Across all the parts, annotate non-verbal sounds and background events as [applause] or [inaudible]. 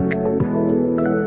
Música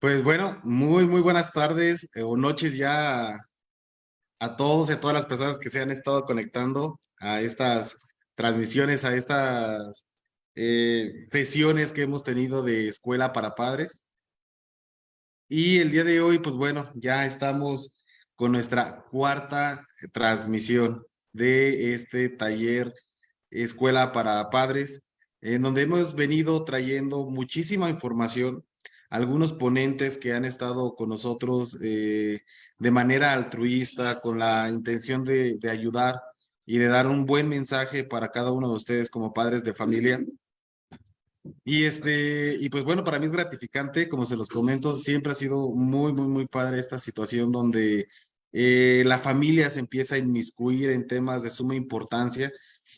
Pues bueno, muy, muy buenas tardes eh, o noches ya a todos y a todas las personas que se han estado conectando a estas transmisiones, a estas eh, sesiones que hemos tenido de escuela para padres. Y el día de hoy, pues bueno, ya estamos con nuestra cuarta transmisión de este taller Escuela para Padres, en donde hemos venido trayendo muchísima información algunos ponentes que han estado con nosotros eh, de manera altruista, con la intención de, de, ayudar y de dar un buen mensaje para cada uno de ustedes como padres de familia. Y este, y pues bueno, para mí es gratificante, como se los comento, siempre ha sido muy, muy, muy padre esta situación donde eh, la familia se empieza a inmiscuir en temas de suma importancia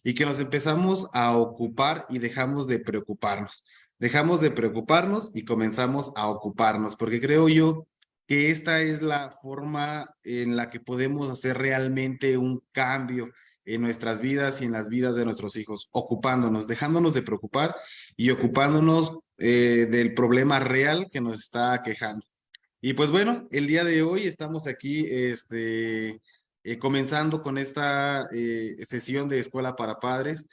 y que nos empezamos a ocupar y dejamos de preocuparnos dejamos de preocuparnos y comenzamos a ocuparnos, porque creo yo que esta es la forma en la que podemos hacer realmente un cambio en nuestras vidas y en las vidas de nuestros hijos, ocupándonos, dejándonos de preocupar y ocupándonos eh, del problema real que nos está quejando. Y pues bueno, el día de hoy estamos aquí este, eh, comenzando con esta eh, sesión de Escuela para Padres.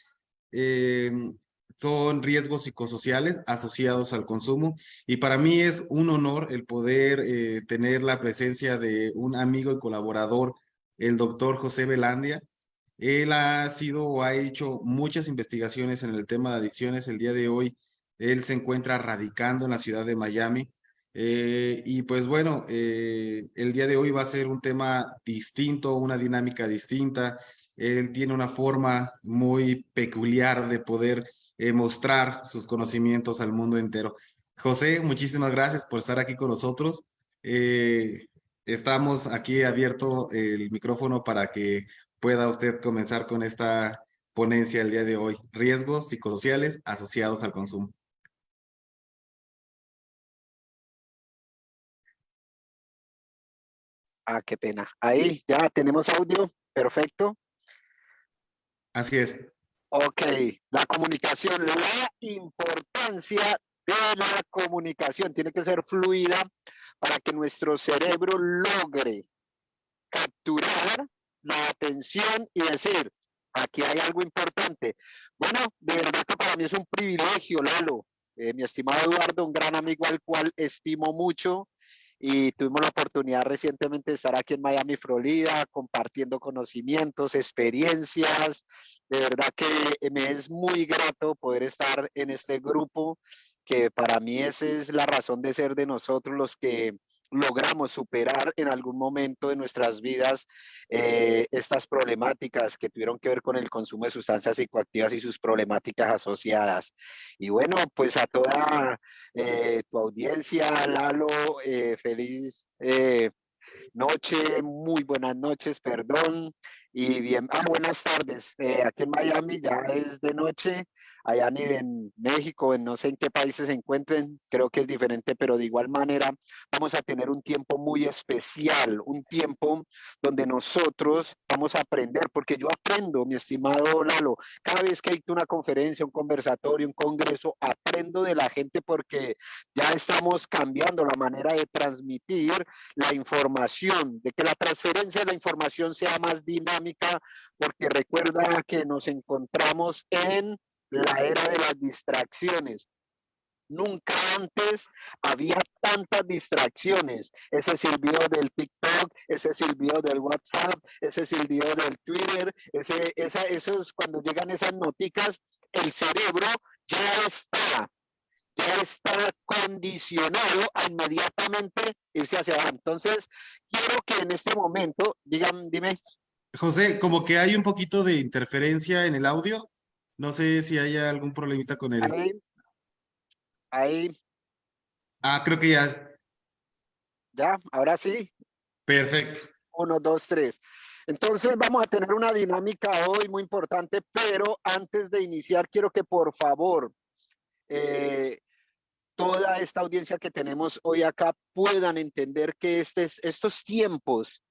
Son riesgos psicosociales asociados al consumo y para mí es un honor el poder eh, tener la presencia de un amigo y colaborador, el doctor José Belandia. Él ha sido o ha hecho muchas investigaciones en el tema de adicciones. El día de hoy él se encuentra radicando en la ciudad de Miami. Eh, y pues bueno, eh, el día de hoy va a ser un tema distinto, una dinámica distinta. Él tiene una forma muy peculiar de poder eh, mostrar sus conocimientos al mundo entero. José, muchísimas gracias por estar aquí con nosotros. Eh, estamos aquí abierto el micrófono para que pueda usted comenzar con esta ponencia el día de hoy. Riesgos psicosociales asociados al consumo. Ah, qué pena. Ahí ya tenemos audio. Perfecto. Así es. Ok, la comunicación, la importancia de la comunicación. Tiene que ser fluida para que nuestro cerebro logre capturar la atención y decir, aquí hay algo importante. Bueno, de verdad que para mí es un privilegio, Lalo. Eh, mi estimado Eduardo, un gran amigo al cual estimo mucho y tuvimos la oportunidad recientemente de estar aquí en Miami, Florida, compartiendo conocimientos, experiencias. De verdad que me es muy grato poder estar en este grupo, que para mí esa es la razón de ser de nosotros los que logramos superar en algún momento de nuestras vidas eh, estas problemáticas que tuvieron que ver con el consumo de sustancias psicoactivas y sus problemáticas asociadas. Y bueno, pues a toda eh, tu audiencia, Lalo, eh, feliz noche, muy buenas noches, perdón. Y bien, ah, buenas tardes. aquí en Miami ya es de noche allá en México, en no sé en qué países se encuentren, creo que es diferente, pero de igual manera vamos a tener un tiempo muy especial, un tiempo donde nosotros vamos a aprender, porque yo aprendo, mi estimado Lalo, cada vez que hay una conferencia, un conversatorio, un congreso, aprendo de la gente porque ya estamos cambiando la manera de transmitir la información, de que la transferencia de la información sea más dinámica, porque recuerda que nos encontramos en la era de las distracciones. Nunca antes había tantas distracciones. Ese video del TikTok, ese video del WhatsApp, ese video del Twitter, ese, esa, eso es cuando llegan esas noticas, el cerebro ya está, ya está condicionado a inmediatamente irse hacia abajo. Entonces, quiero que en este momento, digan, dime. José, como que hay un poquito de interferencia en el audio. No sé si hay algún problemita con él. Ahí. Ahí. Ah, creo que ya. Ya, ahora sí. Perfecto. Uno, dos, tres. Entonces vamos a tener una dinámica hoy muy importante, pero antes de iniciar quiero que por favor eh, toda esta audiencia que tenemos hoy acá puedan entender que este, estos tiempos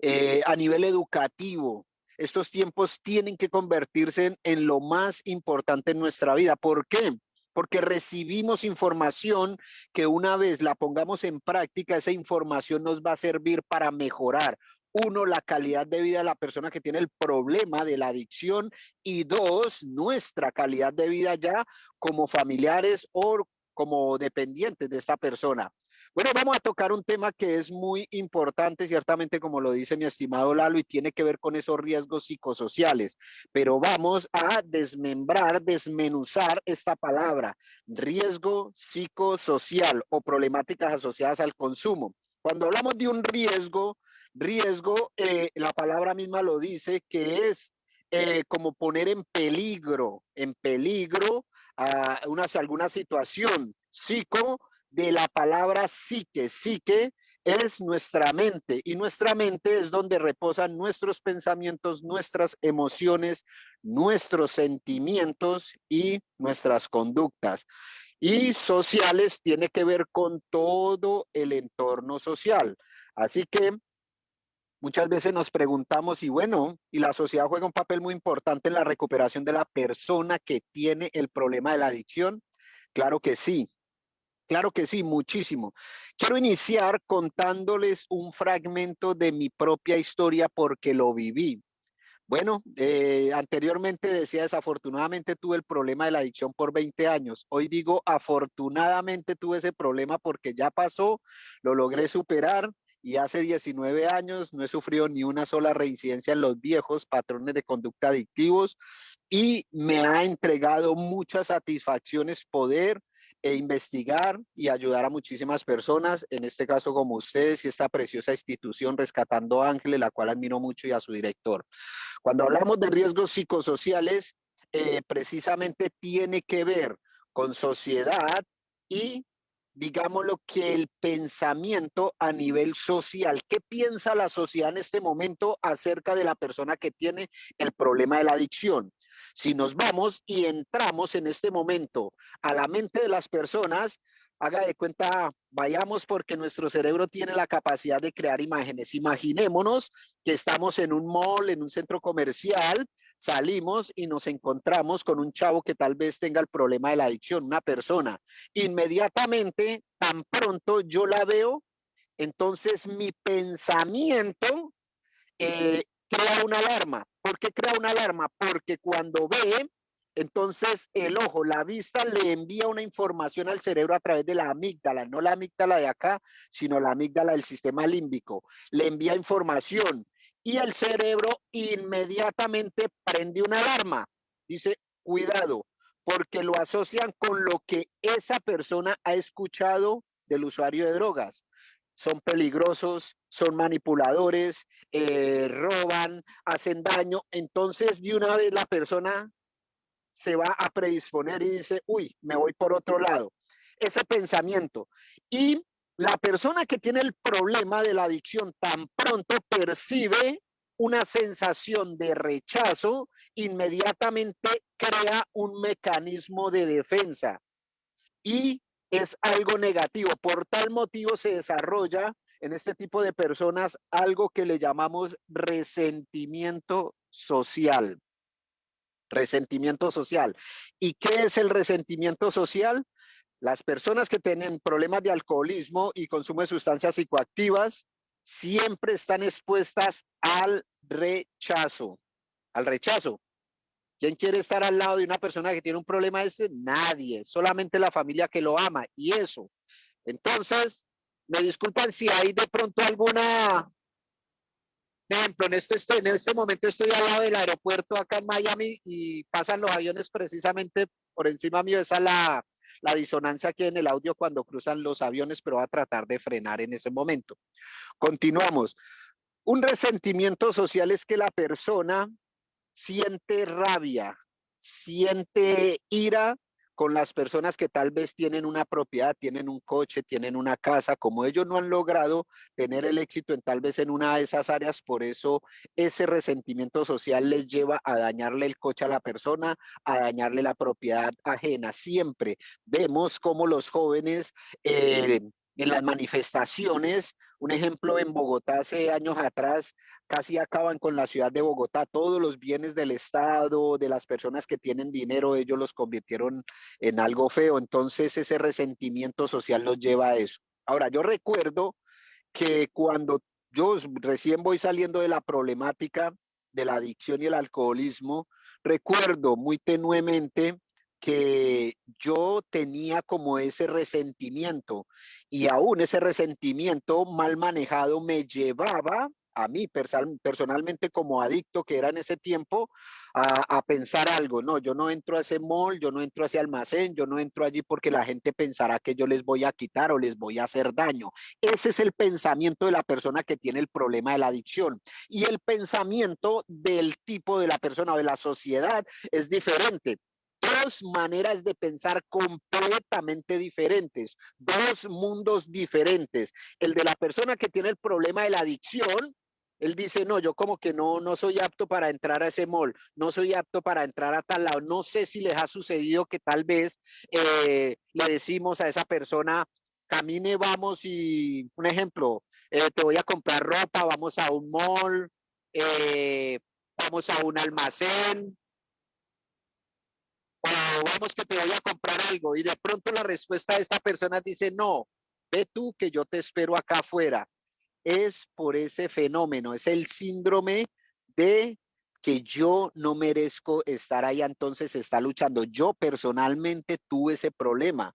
eh, a nivel educativo, estos tiempos tienen que convertirse en, lo más importante en nuestra vida. ¿Por qué? Porque recibimos información que una vez la pongamos en práctica, esa información nos va a servir para mejorar uno, la calidad de vida de la persona que tiene el problema de la adicción y dos, nuestra calidad de vida ya como familiares o como dependientes de esta persona. Bueno, vamos a tocar un tema que es muy importante, ciertamente como lo dice mi estimado Lalo, y tiene que ver con esos riesgos psicosociales, pero vamos a desmembrar, desmenuzar esta palabra, riesgo psicosocial o problemáticas asociadas al consumo. Cuando hablamos de un riesgo, riesgo, eh, la palabra misma lo dice, que es eh, como poner en peligro, en peligro a una, alguna situación. Psico de la palabra psique. Psique es nuestra mente y nuestra mente es donde reposan nuestros pensamientos, nuestras emociones, nuestros sentimientos y nuestras conductas. Y sociales tiene que ver con todo el entorno social. Así que muchas veces nos preguntamos y bueno, y la sociedad juega un papel muy importante en la recuperación de la persona que tiene el problema de la adicción. Claro que sí, Claro que sí, muchísimo. Quiero iniciar contándoles un fragmento de mi propia historia porque lo viví. Bueno, eh, anteriormente decía desafortunadamente tuve el problema de la adicción por 20 años. Hoy digo afortunadamente tuve ese problema porque ya pasó, lo logré superar y hace 19 años no he sufrido ni una sola reincidencia en los viejos patrones de conducta adictivos y me ha entregado muchas satisfacciones poder e investigar y ayudar a muchísimas personas, en este caso como ustedes y esta preciosa institución Rescatando Ángeles, la cual admiro mucho y a su director. Cuando hablamos de riesgos psicosociales, eh, precisamente tiene que ver con sociedad y digámoslo que el pensamiento a nivel social. ¿Qué piensa la sociedad en este momento acerca de la persona que tiene el problema de la adicción? Si nos vamos y entramos en este momento a la mente de las personas, haga de cuenta, vayamos porque nuestro cerebro tiene la capacidad de crear imágenes. Imaginémonos que estamos en un mall, en un centro comercial, salimos y nos encontramos con un chavo que tal vez tenga el problema de la adicción, una persona. Inmediatamente, tan pronto yo la veo, entonces mi pensamiento eh, crea una alarma. ¿Por qué crea una alarma? Porque cuando ve, entonces el ojo, la vista le envía una información al cerebro a través de la amígdala, no la amígdala de acá, sino la amígdala del sistema límbico. Le envía información y el cerebro inmediatamente prende una alarma. Dice, cuidado, porque lo asocian con lo que esa persona ha escuchado del usuario de drogas. Son peligrosos, son manipuladores, eh, roban, hacen daño. Entonces, de una vez la persona se va a predisponer y dice, uy, me voy por otro lado. Ese pensamiento. Y la persona que tiene el problema de la adicción tan pronto percibe una sensación de rechazo, inmediatamente crea un mecanismo de defensa y es algo negativo. Por tal motivo se desarrolla en este tipo de personas algo que le llamamos resentimiento social. Resentimiento social. ¿Y qué es el resentimiento social? Las personas que tienen problemas de alcoholismo y consumo de sustancias psicoactivas siempre están expuestas al rechazo. Al rechazo. ¿Quién quiere estar al lado de una persona que tiene un problema este? Nadie, solamente la familia que lo ama y eso. Entonces, me disculpan si hay de pronto alguna ejemplo, en este, en este momento estoy al lado del aeropuerto acá en Miami y pasan los aviones precisamente por encima mío. Esa es la, la disonancia que en el audio cuando cruzan los aviones, pero va a tratar de frenar en ese momento. Continuamos. Un resentimiento social es que la persona siente rabia, siente ira con las personas que tal vez tienen una propiedad, tienen un coche, tienen una casa, como ellos no han logrado tener el éxito en tal vez en una de esas áreas, por eso ese resentimiento social les lleva a dañarle el coche a la persona, a dañarle la propiedad ajena. Siempre vemos cómo los jóvenes eh, en las manifestaciones un ejemplo en Bogotá hace años atrás, casi acaban con la ciudad de Bogotá. Todos los bienes del Estado, de las personas que tienen dinero, ellos los convirtieron en algo feo. Entonces ese resentimiento social los lleva a eso. Ahora, yo recuerdo que cuando yo recién voy saliendo de la problemática de la adicción y el alcoholismo, recuerdo muy tenuemente que yo tenía como ese resentimiento y aún ese resentimiento mal manejado me llevaba a mí personalmente como adicto que era en ese tiempo a, pensar algo, no, yo no entro a ese mall, yo no entro a ese almacén, yo no entro allí porque la gente pensará que yo les voy a quitar o les voy a hacer daño. Ese es el pensamiento de la persona que tiene el problema de la adicción. Y el pensamiento del tipo de la persona o de la sociedad es diferente dos maneras de pensar completamente diferentes, dos mundos diferentes. El de la persona que tiene el problema de la adicción, él dice, no, yo como que no, no soy apto para entrar a ese mall, no soy apto para entrar a tal lado. No sé si les ha sucedido que tal vez eh, le decimos a esa persona, camine, vamos y, un ejemplo, eh, te voy a comprar ropa, vamos a un mall, eh, vamos a un almacén, vamos que te voy a comprar algo y de pronto la respuesta de esta persona dice, no, ve tú que yo te espero acá afuera. Es por ese fenómeno, es el síndrome de que yo no merezco estar ahí, entonces está luchando. Yo personalmente tuve ese problema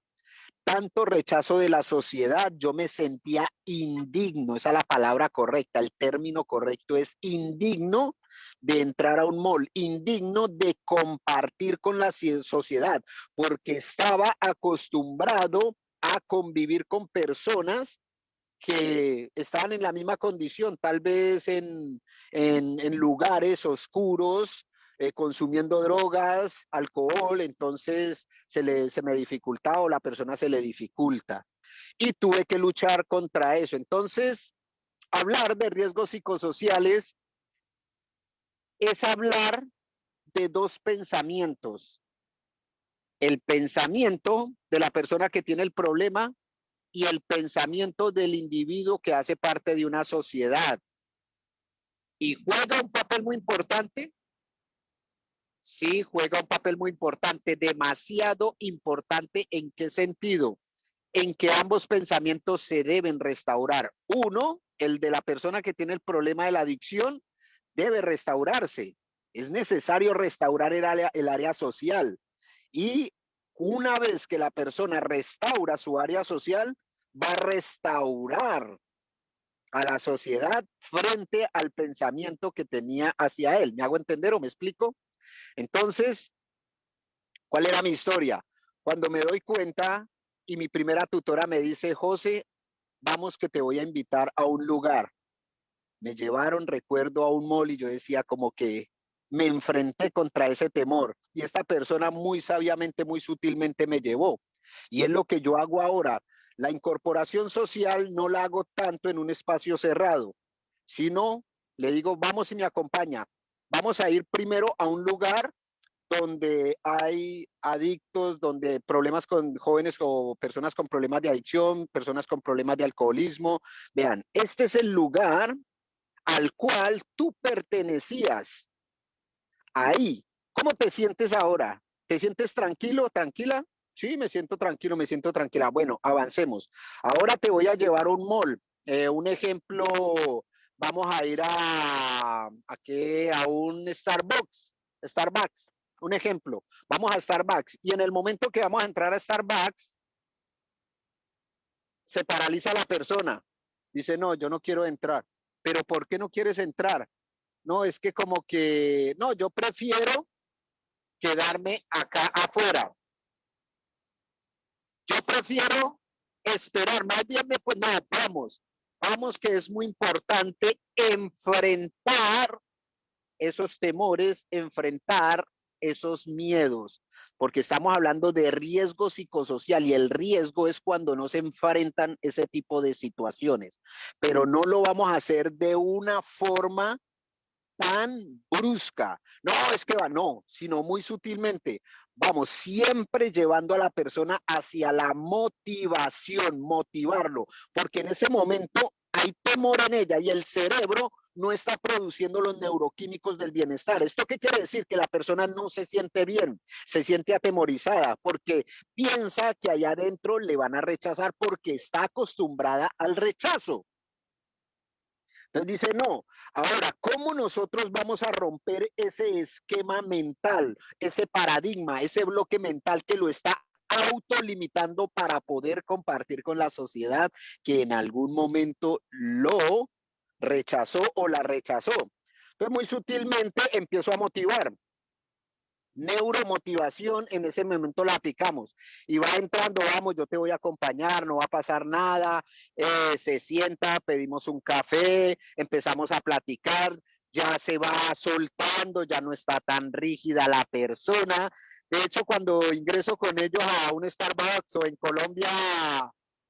tanto rechazo de la sociedad, yo me sentía indigno, esa es la palabra correcta, el término correcto es indigno de entrar a un mall, indigno de compartir con la sociedad, porque estaba acostumbrado a convivir con personas que estaban en la misma condición, tal vez en, en lugares oscuros, eh, consumiendo drogas, alcohol, entonces se, le, se me dificultaba o la persona se le dificulta. Y tuve que luchar contra eso. Entonces, hablar de riesgos psicosociales es hablar de dos pensamientos. El pensamiento de la persona que tiene el problema y el pensamiento del individuo que hace parte de una sociedad. Y juega un papel muy importante Sí, juega un papel muy importante, demasiado importante. ¿En qué sentido? En que ambos pensamientos se deben restaurar. Uno, el de la persona que tiene el problema de la adicción, debe restaurarse. Es necesario restaurar el área, social. Y una vez que la persona restaura su área social, va a restaurar a la sociedad frente al pensamiento que tenía hacia él. ¿Me hago entender o me explico? Entonces, ¿cuál era mi historia? Cuando me doy cuenta y mi primera tutora me dice, José, vamos que te voy a invitar a un lugar. Me llevaron, recuerdo, a un mall y yo decía como que me enfrenté contra ese temor y esta persona muy sabiamente, muy sutilmente me llevó. Y es lo que yo hago ahora. La incorporación social no la hago tanto en un espacio cerrado, sino le digo, vamos y me acompaña. Vamos a ir primero a un lugar donde hay adictos, donde problemas con jóvenes o personas con problemas de adicción, personas con problemas de alcoholismo. Vean, este es el lugar al cual tú pertenecías ahí. ¿Cómo te sientes ahora? ¿Te sientes tranquilo, tranquila? Sí, me siento tranquilo, me siento tranquila. Bueno, avancemos. Ahora te voy a llevar un mall. Eh, un ejemplo, vamos a ir a, a, un Starbucks. Starbucks, un ejemplo. Vamos a Starbucks. Y en el momento que vamos a entrar a Starbucks, se paraliza la persona. Dice, no, yo no quiero entrar. Pero ¿por qué no quieres entrar? No, es que como que, no, yo prefiero quedarme acá afuera. Yo prefiero esperar, más bien, pues no, vamos, vamos que es muy importante enfrentar esos temores, enfrentar esos miedos, porque estamos hablando de riesgo psicosocial y el riesgo es cuando no se enfrentan ese tipo de situaciones, pero no lo vamos a hacer de una forma tan brusca. No, es que va, no, sino muy sutilmente. Vamos, siempre llevando a la persona hacia la motivación, motivarlo, porque en ese momento hay temor en ella y el cerebro no está produciendo los neuroquímicos del bienestar. ¿Esto qué quiere decir? Que la persona no se siente bien, se siente atemorizada porque piensa que allá adentro le van a rechazar porque está acostumbrada al rechazo. Entonces dice, no, ahora, ¿cómo nosotros vamos a romper ese esquema mental, ese paradigma, ese bloque mental que lo está autolimitando para poder compartir con la sociedad que en algún momento lo rechazó o la rechazó? Entonces, muy sutilmente empiezo a motivar neuromotivación, en ese momento la aplicamos. Y va entrando, vamos, yo te voy a acompañar, no va a pasar nada, eh, se sienta, pedimos un café, empezamos a platicar, ya se va soltando, ya no está tan rígida la persona. De hecho, cuando ingreso con ellos a un Starbucks o en Colombia,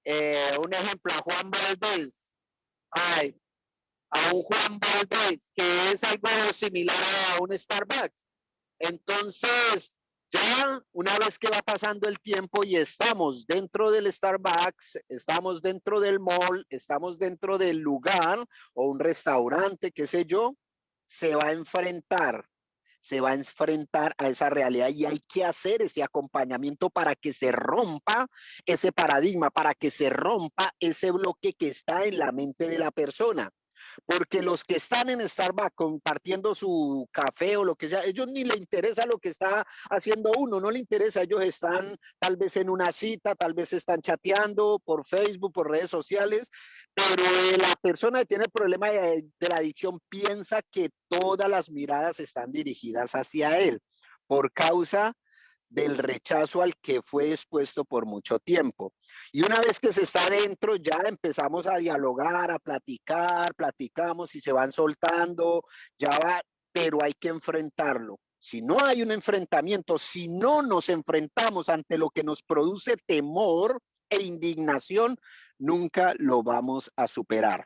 eh, un ejemplo, a Juan Valdés, ay, a un Juan Valdés, que es algo similar a un Starbucks entonces, ya una vez que va pasando el tiempo y estamos dentro del Starbucks, estamos dentro del mall, estamos dentro del lugar o un restaurante, qué sé yo, se va a enfrentar, se va a enfrentar a esa realidad y hay que hacer ese acompañamiento para que se rompa ese paradigma, para que se rompa ese bloque que está en la mente de la persona porque los que están en Starbucks compartiendo su café o lo que sea, ellos ni le interesa lo que está haciendo uno, no le interesa, ellos están tal vez en una cita, tal vez están chateando por Facebook, por redes sociales, pero la persona que tiene el problema de, de la adicción piensa que todas las miradas están dirigidas hacia él por causa del rechazo al que fue expuesto por mucho tiempo. Y una vez que se está dentro, ya empezamos a dialogar, a platicar, platicamos y se van soltando, ya va, pero hay que enfrentarlo. Si no hay un enfrentamiento, si no nos enfrentamos ante lo que nos produce temor e indignación, nunca lo vamos a superar.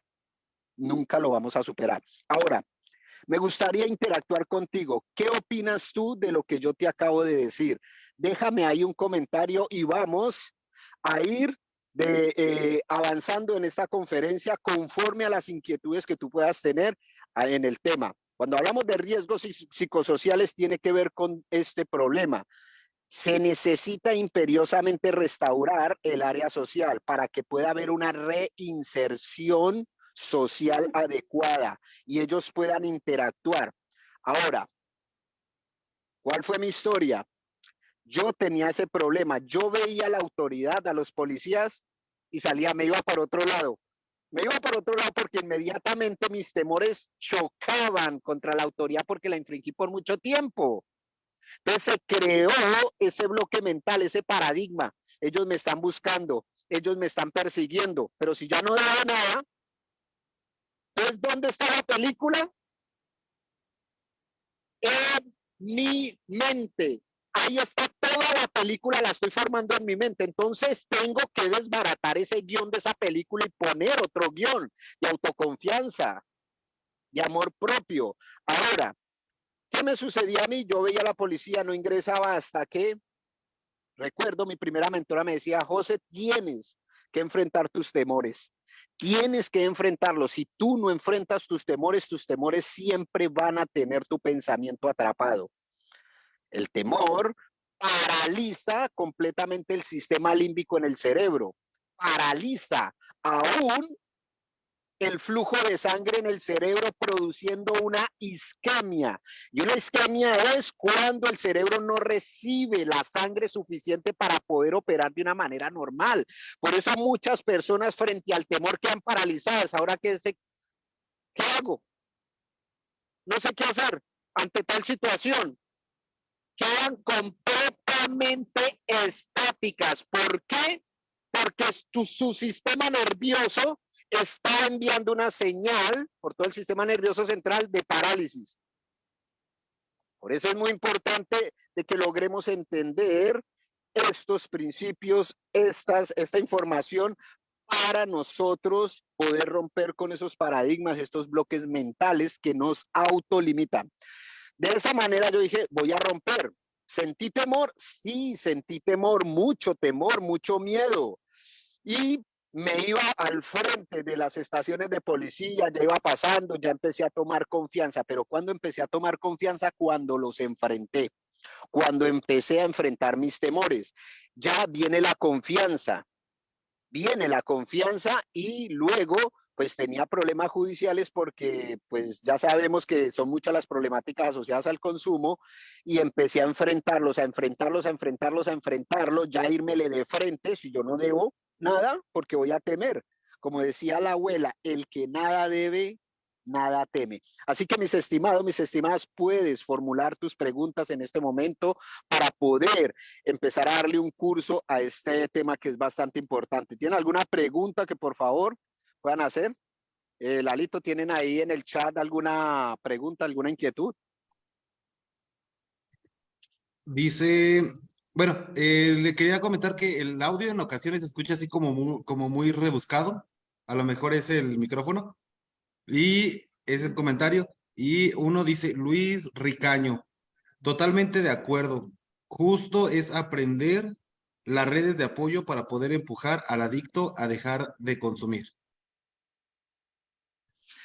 Nunca lo vamos a superar. Ahora, me gustaría interactuar contigo. ¿Qué opinas tú de lo que yo te acabo de decir? Déjame ahí un comentario y vamos a ir eh, avanzando en esta conferencia conforme a las inquietudes que tú puedas tener ah, en el tema. Cuando hablamos de riesgos psicosociales tiene que ver con este problema. Se necesita imperiosamente restaurar el área social para que pueda haber una reinserción social adecuada y ellos puedan interactuar. Ahora, ¿cuál fue mi historia? Yo tenía ese problema. Yo veía a la autoridad, a los policías y salía, me iba por otro lado. Me iba por otro lado porque inmediatamente mis temores chocaban contra la autoridad porque la infringí por mucho tiempo. Entonces se creó ese bloque mental, ese paradigma. Ellos me están buscando, ellos me están persiguiendo, pero si ya no daba nada, ¿dónde está la película? En mi mente. Ahí está toda la película, la estoy formando en mi mente. Entonces tengo que desbaratar ese guion de esa película y poner otro guion de autoconfianza, de amor propio. Ahora, ¿qué me sucedía a mí? Yo veía a la policía, no ingresaba hasta que, recuerdo, mi primera mentora me decía, José, tienes que enfrentar tus temores. Tienes que enfrentarlos. Si tú no enfrentas tus temores, tus temores siempre van a tener tu pensamiento atrapado. El temor paraliza completamente el sistema límbico en el cerebro, paraliza aún el flujo de sangre en el cerebro produciendo una isquemia. Y una isquemia es cuando el cerebro no recibe la sangre suficiente para poder operar de una manera normal. Por eso muchas personas frente al temor quedan paralizadas. Ahora, ¿qué, ¿qué hago? No sé qué hacer ante tal situación quedan completamente estáticas. ¿Por qué? Porque su sistema nervioso está enviando una señal por todo el sistema nervioso central de parálisis. Por eso es muy importante de que logremos entender estos principios, estas, esta información para nosotros poder romper con esos paradigmas, estos bloques mentales que nos autolimitan. De esa manera yo dije, voy a romper. ¿Sentí temor? Sí, sentí temor, mucho temor, mucho miedo. Y me iba al frente de las estaciones de policía, ya iba pasando, ya empecé a tomar confianza. Pero cuando empecé a tomar confianza? Cuando los enfrenté, cuando empecé a enfrentar mis temores. Ya viene la confianza, viene la confianza y luego pues tenía problemas judiciales porque pues ya sabemos que son muchas las problemáticas asociadas al consumo y empecé a enfrentarlos, a enfrentarlos, a enfrentarlos, a enfrentarlos, ya írmele de frente si yo no debo nada porque voy a temer. Como decía la abuela, el que nada debe, nada teme. Así que mis estimados, mis estimadas, puedes formular tus preguntas en este momento para poder empezar a darle un curso a este tema que es bastante importante. ¿Tienen alguna pregunta que por favor puedan hacer. Eh, Lalito, ¿tienen ahí en el chat alguna pregunta, alguna inquietud? Dice, bueno, eh, le quería comentar que el audio en ocasiones se escucha así como muy, como muy rebuscado. A lo mejor es el micrófono. Y es el comentario. Y uno dice, Luis Ricaño, totalmente de acuerdo. Justo es aprender las redes de apoyo para poder empujar al adicto a dejar de consumir.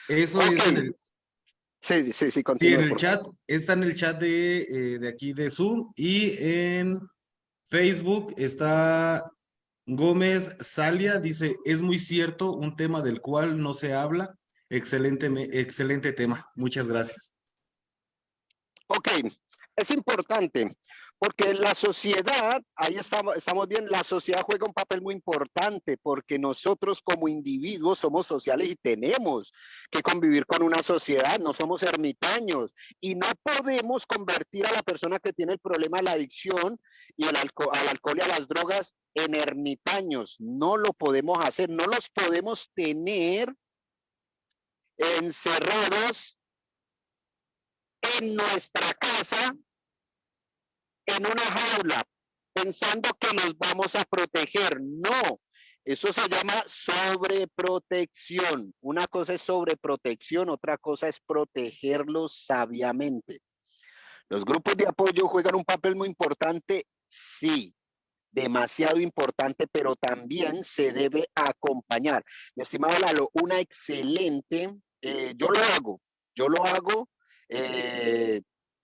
Eso es en el, sí, sí, sí, sí, en el chat, está en el chat de, eh, de aquí de Zoom y en Facebook está Gómez Salia, dice, es muy cierto, un tema del cual no se habla. Excelente, excelente tema. Muchas gracias. Ok, es importante. Porque la sociedad, ahí estamos, estamos bien, la sociedad juega un papel muy importante porque nosotros como individuos somos sociales y tenemos que convivir con una sociedad, no somos ermitaños y no podemos convertir a la persona que tiene el problema de la adicción y al alcohol y a las drogas en ermitaños. No lo podemos hacer, no los podemos tener encerrados en nuestra casa en una jaula pensando que nos vamos a proteger. No, eso se llama sobreprotección. Una cosa es sobreprotección, otra cosa es protegerlos sabiamente. Los grupos de apoyo juegan un papel muy importante, sí, demasiado importante, pero también se debe acompañar. Mi estimado Lalo, una excelente, eh, yo lo hago, yo lo hago Eh,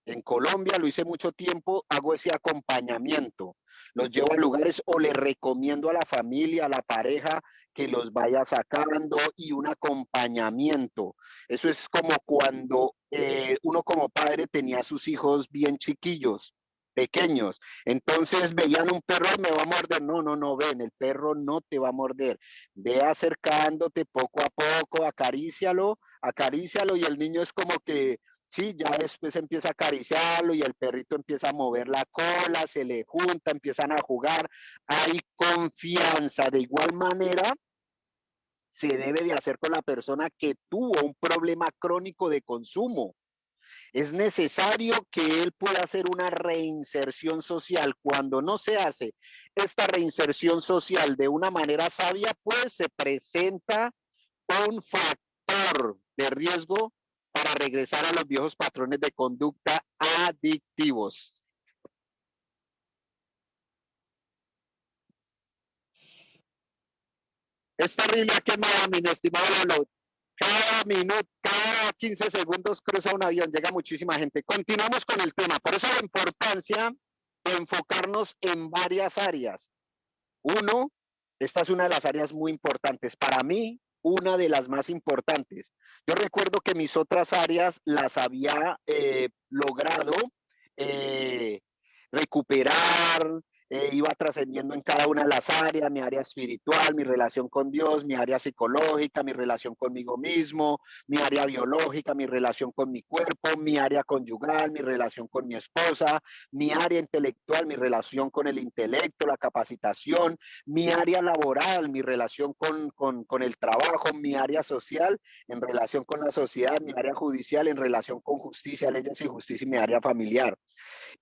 en Colombia lo hice mucho tiempo, hago ese acompañamiento. Los llevo a lugares o le recomiendo a la familia, a la pareja, que los vaya sacando y un acompañamiento. Eso es como cuando eh, uno como padre tenía a sus hijos bien chiquillos pequeños. Entonces veían un perro y me va a morder. No, no, no, ven, el perro no te va a morder. Ve acercándote poco a poco, acarícialo, acarícialo y el niño es como que Sí, ya después empieza a acariciarlo y el perrito empieza a mover la cola, se le junta, empiezan a jugar, hay confianza. De igual manera, se debe de hacer con la persona que tuvo un problema crónico de consumo. Es necesario que él pueda hacer una reinserción social. Cuando no se hace esta reinserción social de una manera sabia, pues se presenta un factor de riesgo para regresar a los viejos patrones de conducta adictivos. Es terrible quemada, mi estimado Cada minuto, cada 15 segundos cruza un avión, llega muchísima gente. Continuamos con el tema. Por eso la importancia de enfocarnos en varias áreas. Uno, esta es una de las áreas muy importantes. Para mí, una de las más importantes. Yo recuerdo que mis otras áreas las había eh, logrado eh, recuperar, eh, iba trascendiendo en cada una de las áreas, mi área espiritual, mi relación con Dios, mi área psicológica, mi relación conmigo mismo, mi área biológica, mi relación con mi cuerpo, mi área conyugal, mi relación con mi esposa, mi área intelectual, mi relación con el intelecto, la capacitación, mi área laboral, mi relación con, con, con el trabajo, mi área social en relación con la sociedad, mi área judicial en relación con justicia, leyes y justicia y mi área familiar.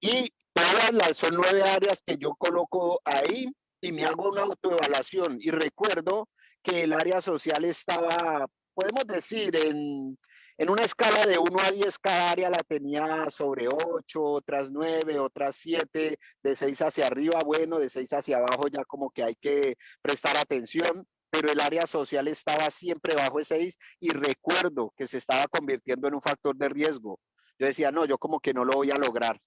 Y Todas las son nueve áreas que yo coloco ahí y me hago una autoevaluación y recuerdo que el área social estaba, podemos decir, en, en una escala de 1 a 10, cada área la tenía sobre 8, otras 9, otras 7, de 6 hacia arriba, bueno, de 6 hacia abajo ya como que hay que prestar atención, pero el área social estaba siempre bajo de 6 y recuerdo que se estaba convirtiendo en un factor de riesgo. Yo decía, no, yo como que no lo voy a lograr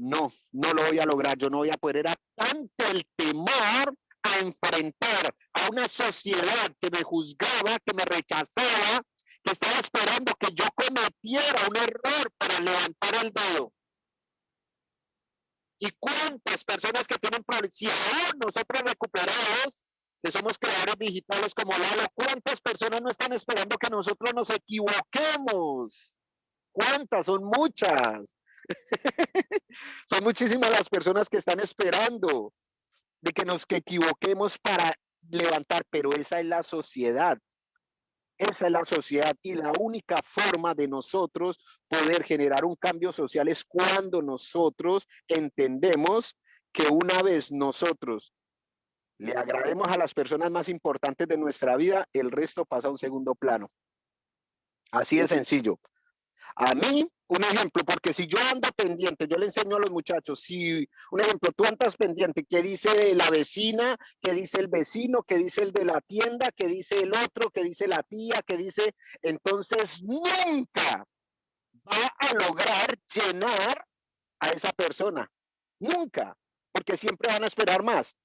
no, no lo voy a lograr, yo no voy a poder. Era tanto el temor a enfrentar a una sociedad que me juzgaba, que me rechazaba, que estaba esperando que yo cometiera un error para levantar el dedo. ¿Y cuántas personas que tienen? Si aún nosotros recuperados, que somos creadores digitales como Lalo, ¿cuántas personas no están esperando que nosotros nos equivoquemos? ¿Cuántas? Son muchas. [laughs] Son muchísimas las personas que están esperando de que nos que equivoquemos para levantar, pero esa es la sociedad. Esa es la sociedad y la única forma de nosotros poder generar un cambio social es cuando nosotros entendemos que una vez nosotros le agrademos a las personas más importantes de nuestra vida, el resto pasa a un segundo plano. Así de sencillo. A mí, un ejemplo, porque si yo ando pendiente, yo le enseño a los muchachos, si, un ejemplo, tú andas pendiente, ¿qué dice la vecina? ¿Qué dice el vecino? ¿Qué dice el de la tienda? ¿Qué dice el otro? ¿Qué dice la tía? ¿Qué dice? Entonces, nunca va a lograr llenar a esa persona. Nunca, porque siempre van a esperar más.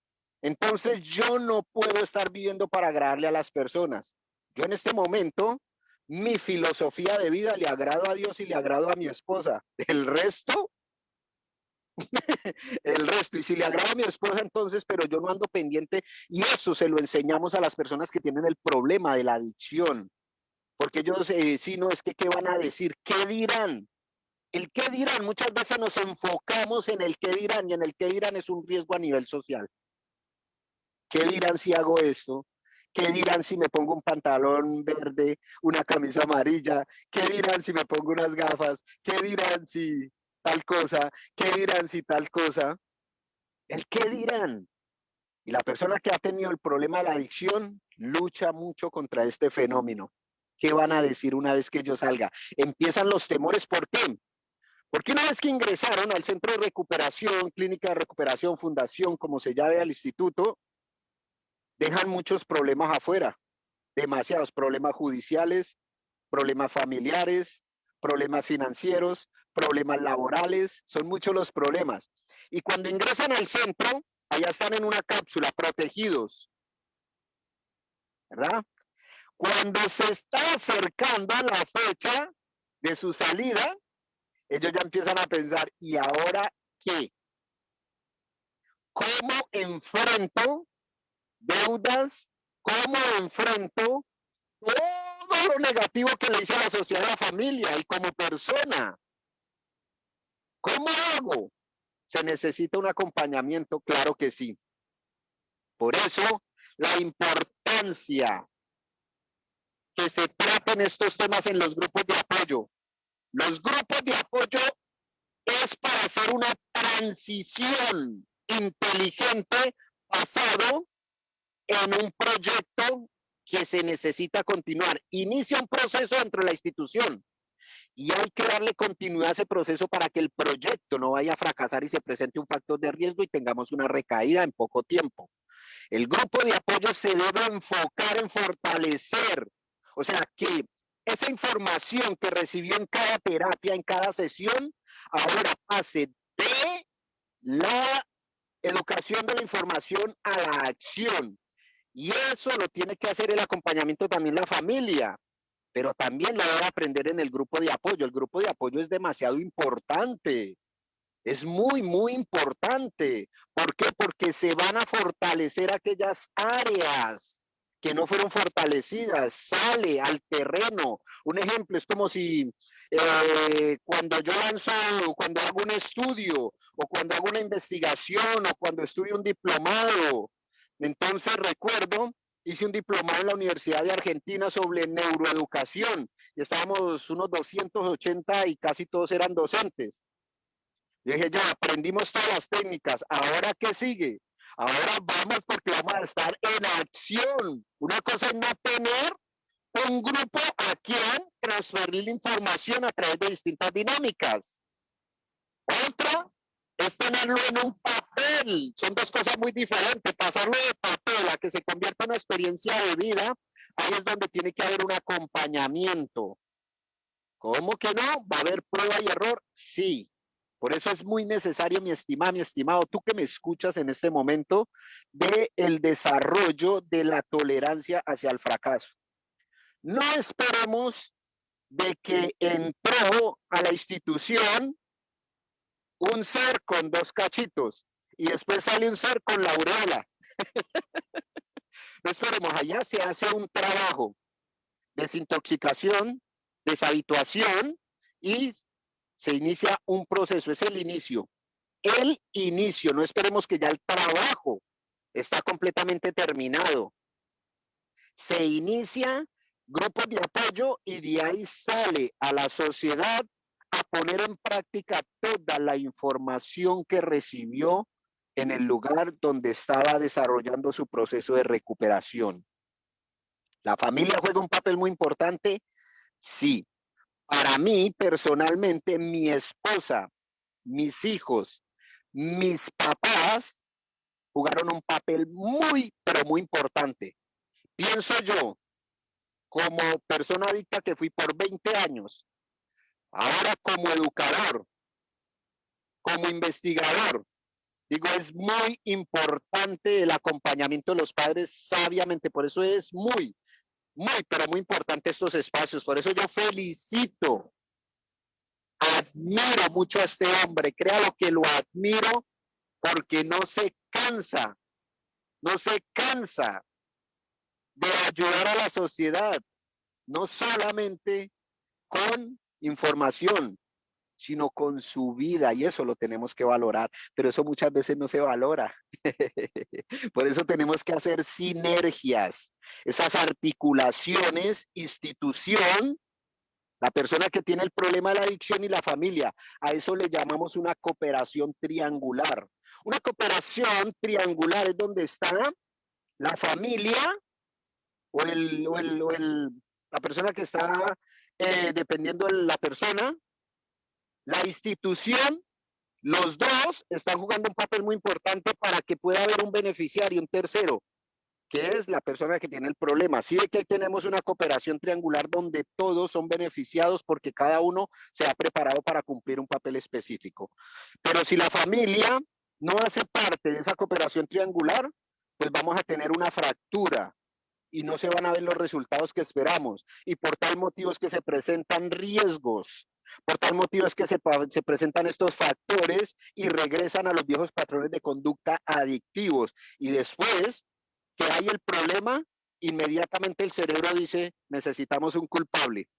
Entonces, yo no puedo estar viviendo para agradarle a las personas. Yo en este momento mi filosofía de vida le agrado a Dios y le agrado a mi esposa. El resto, [laughs] el resto. Y si le agrada a mi esposa, entonces, pero yo no ando pendiente. Y eso se lo enseñamos a las personas que tienen el problema de la adicción. Porque ellos, eh, si no, es que, ¿qué van a decir? ¿Qué dirán? El qué dirán, muchas veces nos enfocamos en el qué dirán y en el qué dirán es un riesgo a nivel social. ¿Qué dirán si hago esto? ¿Qué dirán si me pongo un pantalón verde, una camisa amarilla? ¿Qué dirán si me pongo unas gafas? ¿Qué dirán si tal cosa? ¿Qué dirán si tal cosa? El qué dirán. Y la persona que ha tenido el problema de la adicción lucha mucho contra este fenómeno. ¿Qué van a decir una vez que yo salga? Empiezan los temores. ¿Por qué? Porque una vez que ingresaron al centro de recuperación, clínica de recuperación, fundación, como se llame al instituto, dejan muchos problemas afuera, demasiados problemas judiciales, problemas familiares, problemas financieros, problemas laborales, son muchos los problemas. Y cuando ingresan al centro, allá están en una cápsula, protegidos. ¿Verdad? Cuando se está acercando a la fecha de su salida, ellos ya empiezan a pensar, ¿y ahora qué? ¿Cómo enfrento deudas? ¿Cómo enfrento todo lo negativo que le hice a la sociedad, a la familia y como persona? ¿Cómo hago? ¿Se necesita un acompañamiento? Claro que sí. Por eso, la importancia que se traten estos temas en los grupos de apoyo. Los grupos de apoyo es para hacer una transición inteligente basado en un proyecto que se necesita continuar. Inicia un proceso dentro de la institución y hay que darle continuidad a ese proceso para que el proyecto no vaya a fracasar y se presente un factor de riesgo y tengamos una recaída en poco tiempo. El grupo de apoyo se debe enfocar en fortalecer, o sea, que esa información que recibió en cada terapia, en cada sesión, ahora pase de la educación de la información a la acción. Y eso lo tiene que hacer el acompañamiento también la familia, pero también la debe aprender en el grupo de apoyo. El grupo de apoyo es demasiado importante. Es muy, muy importante. ¿Por qué? Porque se van a fortalecer aquellas áreas que no fueron fortalecidas, sale al terreno. Un ejemplo es como si eh, cuando yo lanzo, cuando hago un estudio o cuando hago una investigación o cuando estudio un diplomado. Entonces recuerdo, hice un diplomado en la Universidad de Argentina sobre neuroeducación y estábamos unos 280 y casi todos eran docentes. Yo dije, ya aprendimos todas las técnicas, ¿ahora qué sigue? Ahora vamos porque vamos a estar en acción. Una cosa es no tener un grupo a quien transferir información a través de distintas dinámicas. Otra es tenerlo en un papel. Son dos cosas muy diferentes. Pasarlo de papel a que se convierta en una experiencia de vida, ahí es donde tiene que haber un acompañamiento. ¿Cómo que no? ¿Va a haber prueba y error? Sí. Por eso es muy necesario, mi estimado, mi estimado, tú que me escuchas en este momento, de el desarrollo de la tolerancia hacia el fracaso. No esperemos de que entró a la institución un ser con dos cachitos y después sale un ser con la aureola. no esperemos, allá se hace un trabajo, desintoxicación, deshabituación y se inicia un proceso, es el inicio. El inicio, no esperemos que ya el trabajo está completamente terminado. Se inicia grupos de apoyo y de ahí sale a la sociedad a poner en práctica toda la información que recibió en el lugar donde estaba desarrollando su proceso de recuperación. ¿La familia juega un papel muy importante? Sí, para mí, personalmente, mi esposa, mis hijos, mis papás jugaron un papel muy, pero muy importante. Pienso yo, como persona adicta que fui por 20 años, ahora como educador, como investigador, digo, es muy importante el acompañamiento de los padres sabiamente, por eso es muy, muy, pero muy importante estos espacios. Por eso yo felicito, admiro mucho a este hombre, créalo que lo admiro porque no se cansa, no se cansa de ayudar a la sociedad, no solamente con información, sino con su vida y eso lo tenemos que valorar, pero eso muchas veces no se valora. [laughs] Por eso tenemos que hacer sinergias, esas articulaciones, institución, la persona que tiene el problema de la adicción y la familia, a eso le llamamos una cooperación triangular. Una cooperación triangular es donde está la familia o, el, o, el, la persona que está eh, dependiendo de la persona, la institución, los dos están jugando un papel muy importante para que pueda haber un beneficiario, un tercero. que es la persona que tiene el problema. Sí de que tenemos una cooperación triangular donde todos son beneficiados porque cada uno se ha preparado para cumplir un papel específico. Pero si la familia no hace parte de esa cooperación triangular, pues vamos a tener una fractura y no se van a ver los resultados que esperamos. Y por tal motivo es que se presentan riesgos. Por tal motivo es que se, se, presentan estos factores y regresan a los viejos patrones de conducta adictivos. Y después que hay el problema, inmediatamente el cerebro dice, necesitamos un culpable.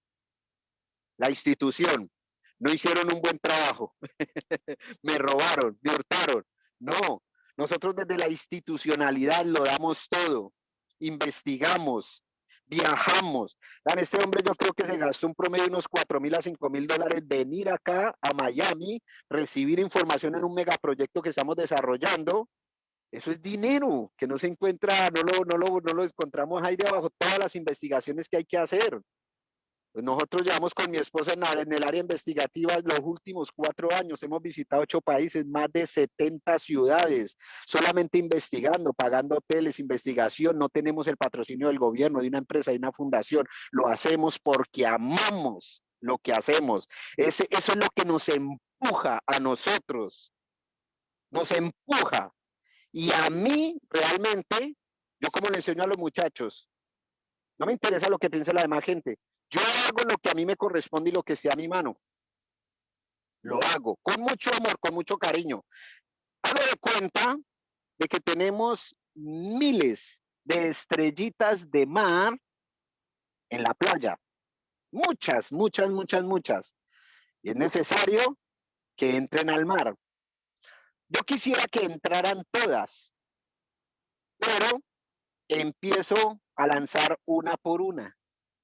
La institución, no hicieron un buen trabajo, [laughs] me robaron, me hurtaron. No, nosotros desde la institucionalidad lo damos todo, investigamos, viajamos. Este hombre yo creo que se gastó un promedio de unos 4 mil a 5 mil dólares venir acá a Miami, recibir información en un megaproyecto que estamos desarrollando eso es dinero que no se encuentra, no lo, no lo, no lo encontramos ahí debajo, todas las investigaciones que hay que hacer. Nosotros llevamos con mi esposa en, el área investigativa los últimos cuatro años, hemos visitado ocho países, más de 70 ciudades, solamente investigando, pagando hoteles, investigación, no tenemos el patrocinio del gobierno, de una empresa, de una fundación, lo hacemos porque amamos lo que hacemos. Eso es lo que nos empuja a nosotros, nos empuja. Y a mí, realmente, yo como le enseño a los muchachos, no me interesa lo que piense la demás gente. Yo hago lo que a mí me corresponde y lo que sea a mi mano. Lo hago con mucho amor, con mucho cariño. Hago de cuenta de que tenemos miles de estrellitas de mar en la playa. Muchas, muchas, muchas, muchas. Y es necesario que entren al mar. Yo quisiera que entraran todas, pero empiezo a lanzar una por una,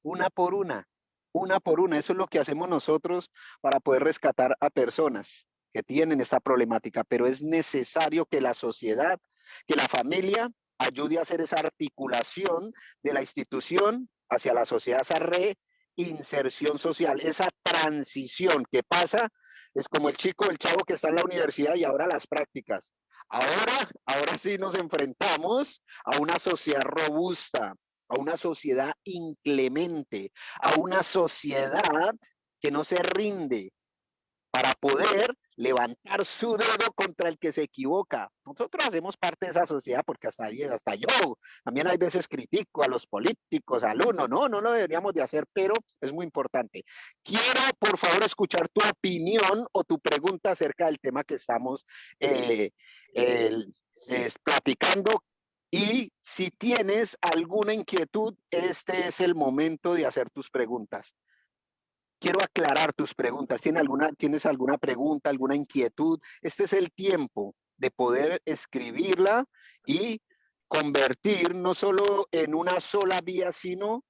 una por una, una por una. Eso es lo que hacemos nosotros para poder rescatar a personas que tienen esta problemática, pero es necesario que la sociedad, que la familia ayude a hacer esa articulación de la institución hacia la sociedad, esa reinserción social, esa transición que pasa es como el chico, el chavo que está en la universidad y ahora las prácticas. Ahora, ahora sí nos enfrentamos a una sociedad robusta, a una sociedad inclemente, a una sociedad que no se rinde para poder levantar su dedo contra el que se equivoca. Nosotros hacemos parte de esa sociedad porque hasta, hasta yo también hay veces critico a los políticos, al uno, no, no lo deberíamos de hacer, pero es muy importante. Quiero, por favor, escuchar tu opinión o tu pregunta acerca del tema que estamos eh, platicando. Y si tienes alguna inquietud, este es el momento de hacer tus preguntas quiero aclarar tus preguntas. ¿Tienes alguna, ¿Tienes alguna pregunta, alguna inquietud? Este es el tiempo de poder escribirla y convertir no solo en una sola vía, sino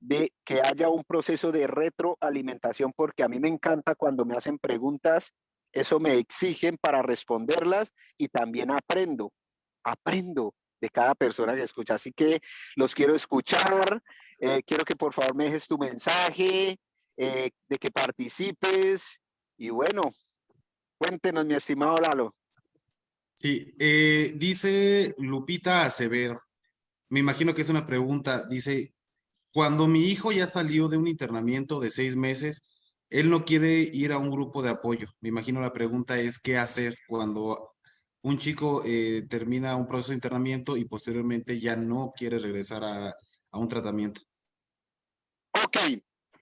de que haya un proceso de retroalimentación, porque a mí me encanta cuando me hacen preguntas, eso me exigen para responderlas y también aprendo, aprendo de cada persona que escucha. Así que los quiero escuchar, eh, quiero que por favor me dejes tu mensaje, eh, de que participes y bueno, cuéntenos mi estimado Lalo. Sí, eh, dice Lupita Acevedo, me imagino que es una pregunta, dice, cuando mi hijo ya salió de un internamiento de seis meses, él no quiere ir a un grupo de apoyo. Me imagino la pregunta es qué hacer cuando un chico termina un proceso de internamiento y posteriormente ya no quiere regresar a, a un tratamiento. Ok,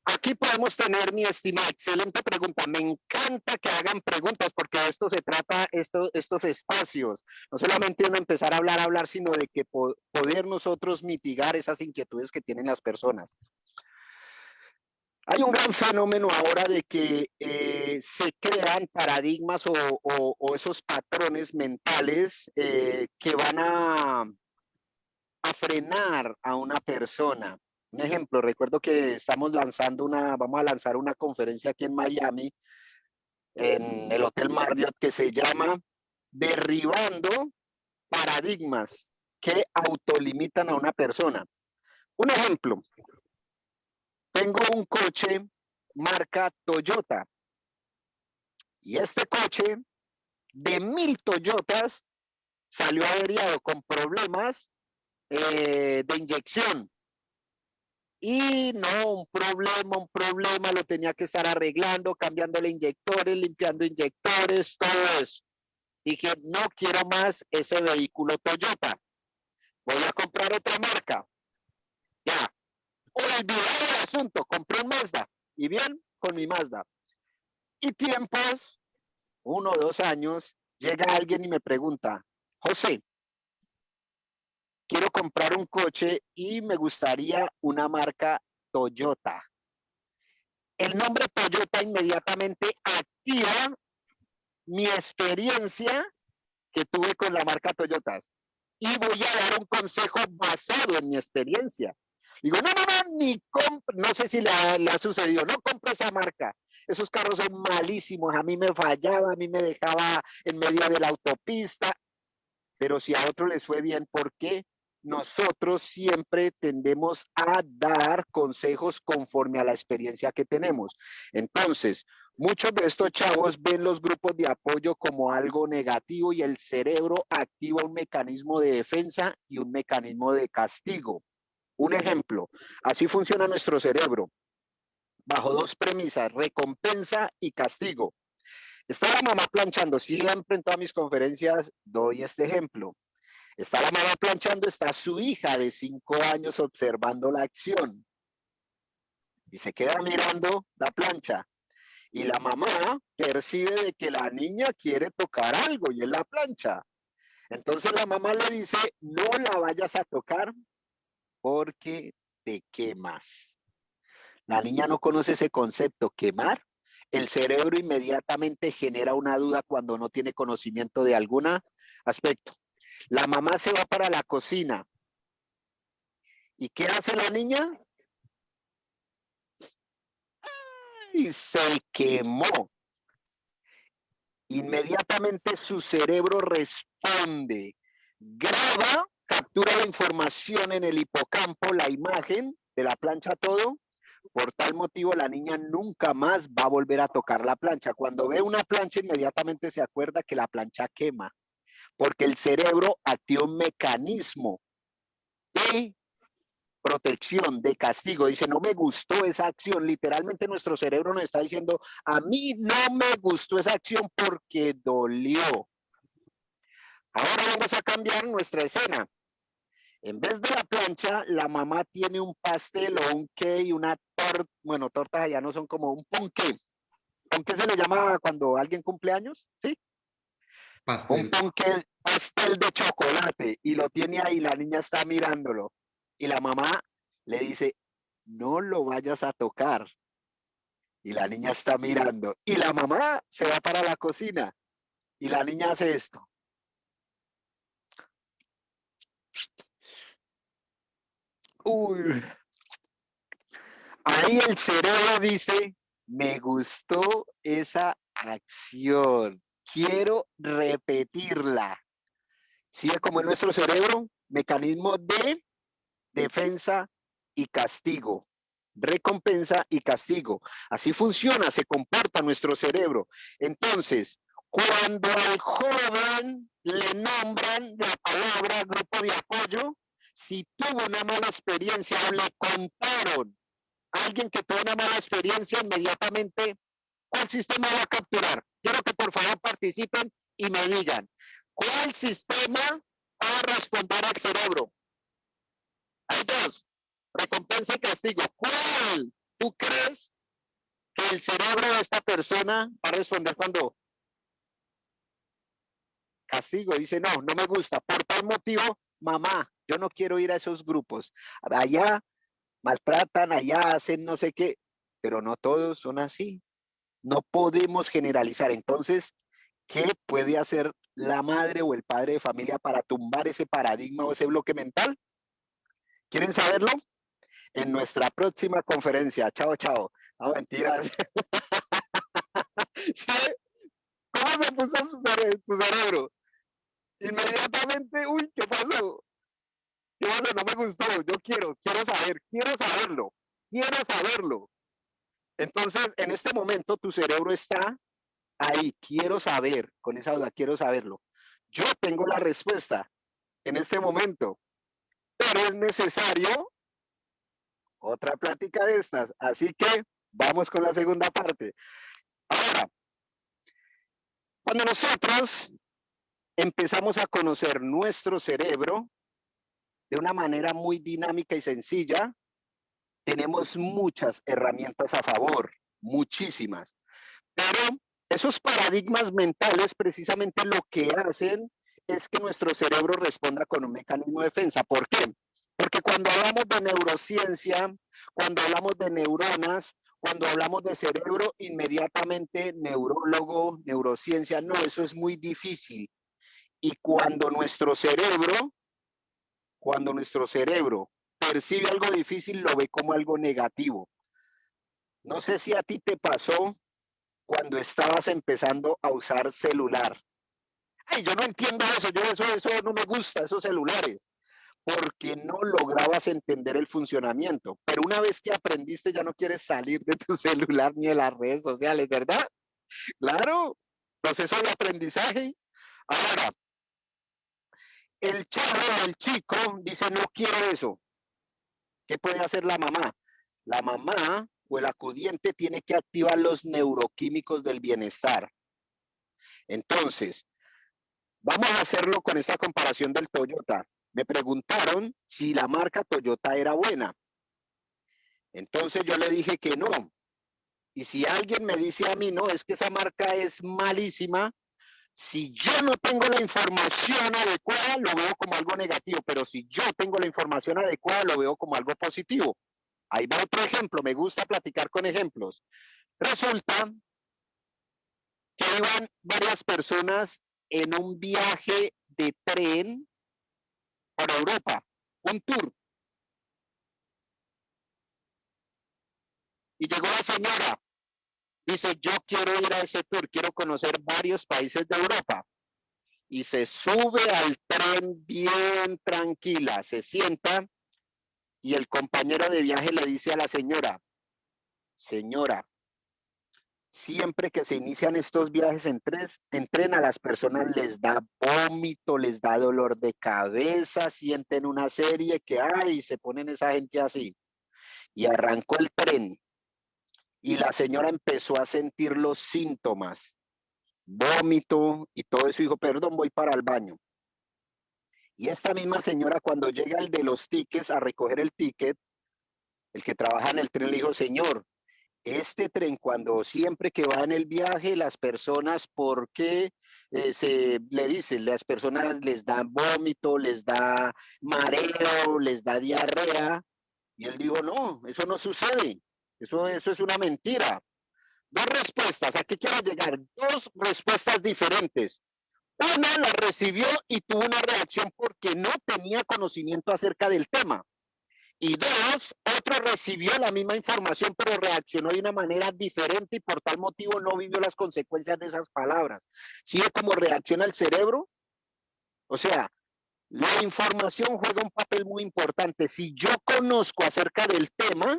aquí podemos tener, mi estimada, excelente pregunta. Me encanta que hagan preguntas porque de esto se trata esto, estos espacios. No solamente uno empezar a hablar, hablar, sino de que poder nosotros mitigar esas inquietudes que tienen las personas. Hay un gran fenómeno ahora de que eh, se crean paradigmas o, esos patrones mentales eh, que van a, a frenar a una persona. Un ejemplo, recuerdo que estamos lanzando una, vamos a lanzar una conferencia aquí en Miami, en el Hotel Marriott, que se llama Derribando paradigmas que autolimitan a una persona. Un ejemplo, tengo un coche marca Toyota y este coche de mil Toyotas salió averiado con problemas eh, de inyección. Y no, un problema, un problema, lo tenía que estar arreglando, cambiándole inyectores, limpiando inyectores, todo eso. Dije, no quiero más ese vehículo Toyota. Voy a comprar otra marca. Ya. Olvidé el asunto, compré un Mazda. Y bien, con mi Mazda. Y tiempos, uno o dos años, llega alguien y me pregunta, José, quiero comprar un coche y me gustaría una marca Toyota. El nombre Toyota inmediatamente activa mi experiencia que tuve con la marca Toyota. Y voy a dar un consejo basado en mi experiencia. Digo, no, no, no, ni no sé si le ha, sucedido, no compre esa marca. Esos carros son malísimos, a mí me fallaba, a mí me dejaba en medio de la autopista. Pero si a otro les fue bien, ¿por qué? nosotros siempre tendemos a dar consejos conforme a la experiencia que tenemos. Entonces, muchos de estos chavos ven los grupos de apoyo como algo negativo y el cerebro activa un mecanismo de defensa y un mecanismo de castigo. Un ejemplo, así funciona nuestro cerebro, bajo dos premisas, recompensa y castigo. Está la mamá planchando, siempre en todas mis conferencias doy este ejemplo. Está la mamá planchando, está su hija de cinco años observando la acción. Y se queda mirando la plancha. Y la mamá percibe de que la niña quiere tocar algo y es la plancha. Entonces la mamá le dice, no la vayas a tocar porque te quemas. La niña no conoce ese concepto, quemar. El cerebro inmediatamente genera una duda cuando no tiene conocimiento de algún aspecto. La mamá se va para la cocina. ¿Y qué hace la niña? Y se quemó. Inmediatamente su cerebro responde, graba, captura la información en el hipocampo, la imagen de la plancha, todo. Por tal motivo, la niña nunca más va a volver a tocar la plancha. Cuando ve una plancha, inmediatamente se acuerda que la plancha quema porque el cerebro activa un mecanismo de protección, de castigo. Dice, no me gustó esa acción. Literalmente nuestro cerebro nos está diciendo, a mí no me gustó esa acción porque dolió. Ahora vamos a cambiar nuestra escena. En vez de la plancha, la mamá tiene un pastel o un y una torta. Bueno, tortas allá no son como un ponqué. ¿Ponqué se le llama cuando alguien cumple años? ¿Sí? Un pastel de chocolate y lo tiene ahí, la niña está mirándolo y la mamá le dice, no lo vayas a tocar. Y la niña está mirando y la mamá se va para la cocina y la niña hace esto. Ahí el cerebro dice, me gustó esa acción quiero repetirla. ¿Sí? Como en nuestro cerebro, mecanismo de defensa y castigo. Recompensa y castigo. Así funciona, se comporta nuestro cerebro. Entonces, cuando al joven le nombran la palabra grupo de apoyo, si tuvo una mala experiencia o le contaron a alguien que tuvo una mala experiencia, inmediatamente, ¿cuál sistema va a capturar? Quiero que por favor participen y me digan, ¿cuál sistema va a responder al cerebro? Hay dos, recompensa y castigo. ¿Cuál tú crees que el cerebro de esta persona va a responder cuando castigo? Dice, no, no me gusta. Por tal motivo, mamá, yo no quiero ir a esos grupos. Allá maltratan, allá hacen no sé qué, pero no todos son así. No podemos generalizar. Entonces, ¿qué puede hacer la madre o el padre de familia para tumbar ese paradigma o ese bloque mental? ¿Quieren saberlo? En nuestra próxima conferencia. Chao, chao. No, mentiras. [laughs] ¿Cómo se puso tu cerebro? Inmediatamente, uy, ¿qué pasó? No me gustó. Yo quiero, quiero saber, quiero saberlo. Quiero saberlo. Entonces, en este momento tu cerebro está ahí, quiero saber, con esa duda, quiero saberlo. Yo tengo la respuesta en este momento, pero es necesario otra plática de estas. Así que vamos con la segunda parte. Ahora, cuando nosotros empezamos a conocer nuestro cerebro de una manera muy dinámica y sencilla, tenemos muchas herramientas a favor, muchísimas. Pero esos paradigmas mentales precisamente lo que hacen es que nuestro cerebro responda con un mecanismo de defensa. ¿Por qué? Porque cuando hablamos de neurociencia, cuando hablamos de neuronas, cuando hablamos de cerebro, inmediatamente neurólogo, neurociencia, no, eso es muy difícil. Y cuando nuestro cerebro, cuando nuestro cerebro percibe algo difícil, lo ve como algo negativo. No sé si a ti te pasó cuando estabas empezando a usar celular. Ay, yo no entiendo eso, yo eso, eso no me gusta, esos celulares, porque no lograbas entender el funcionamiento. Pero una vez que aprendiste, ya no quieres salir de tu [laughs] celular ni de las redes sociales, ¿verdad? Claro, proceso de aprendizaje. Ahora, el chavo, el chico, dice, no quiero eso. ¿Qué puede hacer la mamá? La mamá o el acudiente tiene que activar los neuroquímicos del bienestar. Entonces, vamos a hacerlo con esta comparación del Toyota. Me preguntaron si la marca Toyota era buena. Entonces yo le dije que no. Y si alguien me dice a mí, no, es que esa marca es malísima, si yo no tengo la información adecuada, lo veo como algo negativo, pero si yo tengo la información adecuada, lo veo como algo positivo. Ahí va otro ejemplo, me gusta platicar con ejemplos. Resulta que iban varias personas en un viaje de tren por Europa, un tour. Y llegó la señora, dice, yo quiero ir a ese tour, quiero conocer varios países de Europa. Y se sube al tren bien tranquila, se sienta y el compañero de viaje le dice a la señora, señora, siempre que se inician estos viajes en, tres, en tren a las personas les da vómito, les da dolor de cabeza, sienten una serie que hay, se ponen esa gente así. Y arrancó el tren y la señora empezó a sentir los síntomas, vómito y todo eso. Dijo, perdón, voy para el baño. Y esta misma señora, cuando llega el de los tickets a recoger el ticket, el que trabaja en el tren le dijo, señor, este tren cuando siempre que va en el viaje, las personas, ¿por qué eh, se le dicen? Las personas les dan vómito, les da mareo, les da diarrea. Y él dijo, no, eso no sucede. Eso, eso es una mentira. Dos respuestas. ¿A qué quiero llegar? Dos respuestas diferentes. Una la recibió y tuvo una reacción porque no tenía conocimiento acerca del tema. Y dos, otro recibió la misma información, pero reaccionó de una manera diferente y por tal motivo no vivió las consecuencias de esas palabras. ¿Sí es como reacciona el cerebro? O sea, la información juega un papel muy importante. Si yo conozco acerca del tema,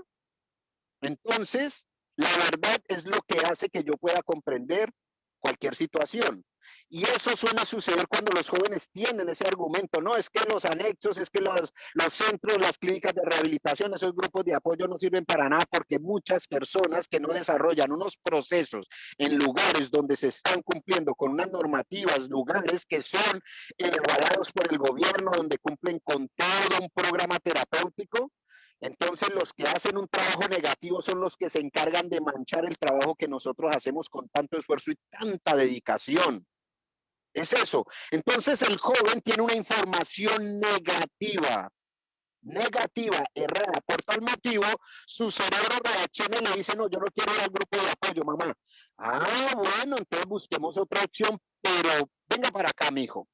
entonces la verdad es lo que hace que yo pueda comprender cualquier situación. Y eso suele suceder cuando los jóvenes tienen ese argumento, no, es que los anexos, es que los, los centros, las clínicas de rehabilitación, esos grupos de apoyo no sirven para nada porque muchas personas que no desarrollan unos procesos en lugares donde se están cumpliendo con unas normativas, lugares que son evaluados por el gobierno, donde cumplen con todo un programa terapéutico, entonces los que hacen un trabajo negativo son los que se encargan de manchar el trabajo que nosotros hacemos con tanto esfuerzo y tanta dedicación. Es eso. Entonces el joven tiene una información negativa, negativa, errada. Por tal motivo, su cerebro reacciona y le dice, no, yo no quiero ir al grupo de apoyo, mamá. Ah, bueno, entonces busquemos otra opción, pero venga para acá, mi hijo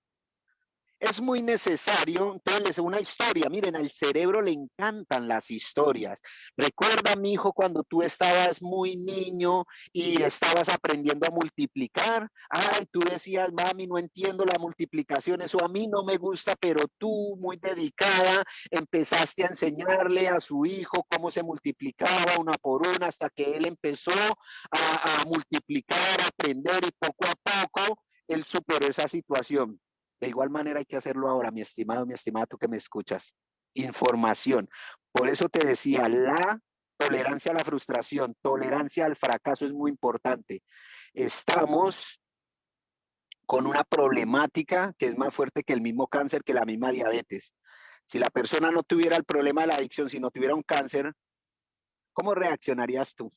es muy necesario, entonces una historia, miren, al cerebro le encantan las historias. Recuerda, mi hijo, cuando tú estabas muy niño y estabas aprendiendo a multiplicar, ay, tú decías, mami, no entiendo la multiplicación, eso a mí no me gusta, pero tú, muy dedicada, empezaste a enseñarle a su hijo cómo se multiplicaba una por una hasta que él empezó a, a multiplicar, a aprender y poco a poco él superó esa situación De igual manera hay que hacerlo ahora, mi estimado, mi estimada, tú que me escuchas. Información. Por eso te decía, la tolerancia a la frustración, tolerancia al fracaso es muy importante. Estamos con una problemática que es más fuerte que el mismo cáncer, que la misma diabetes. Si la persona no tuviera el problema de la adicción, si no tuviera un cáncer, ¿cómo reaccionarías tú?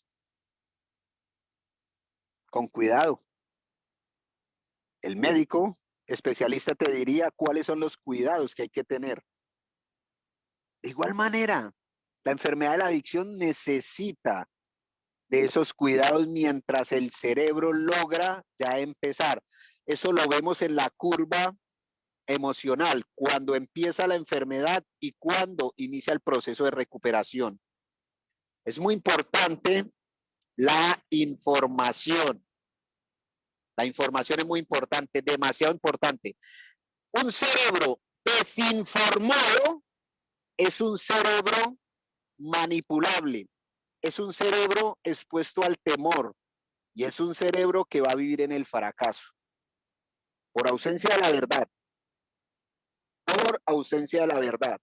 Con cuidado. El médico especialista te diría cuáles son los cuidados que hay que tener. De igual manera, la enfermedad de la adicción necesita de esos cuidados mientras el cerebro logra ya empezar. Eso lo vemos en la curva emocional, cuando empieza la enfermedad y cuando inicia el proceso de recuperación. Es muy importante la información. La información es muy importante, demasiado importante. Un cerebro desinformado es un cerebro manipulable, es un cerebro expuesto al temor y es un cerebro que va a vivir en el fracaso por ausencia de la verdad por ausencia de la verdad.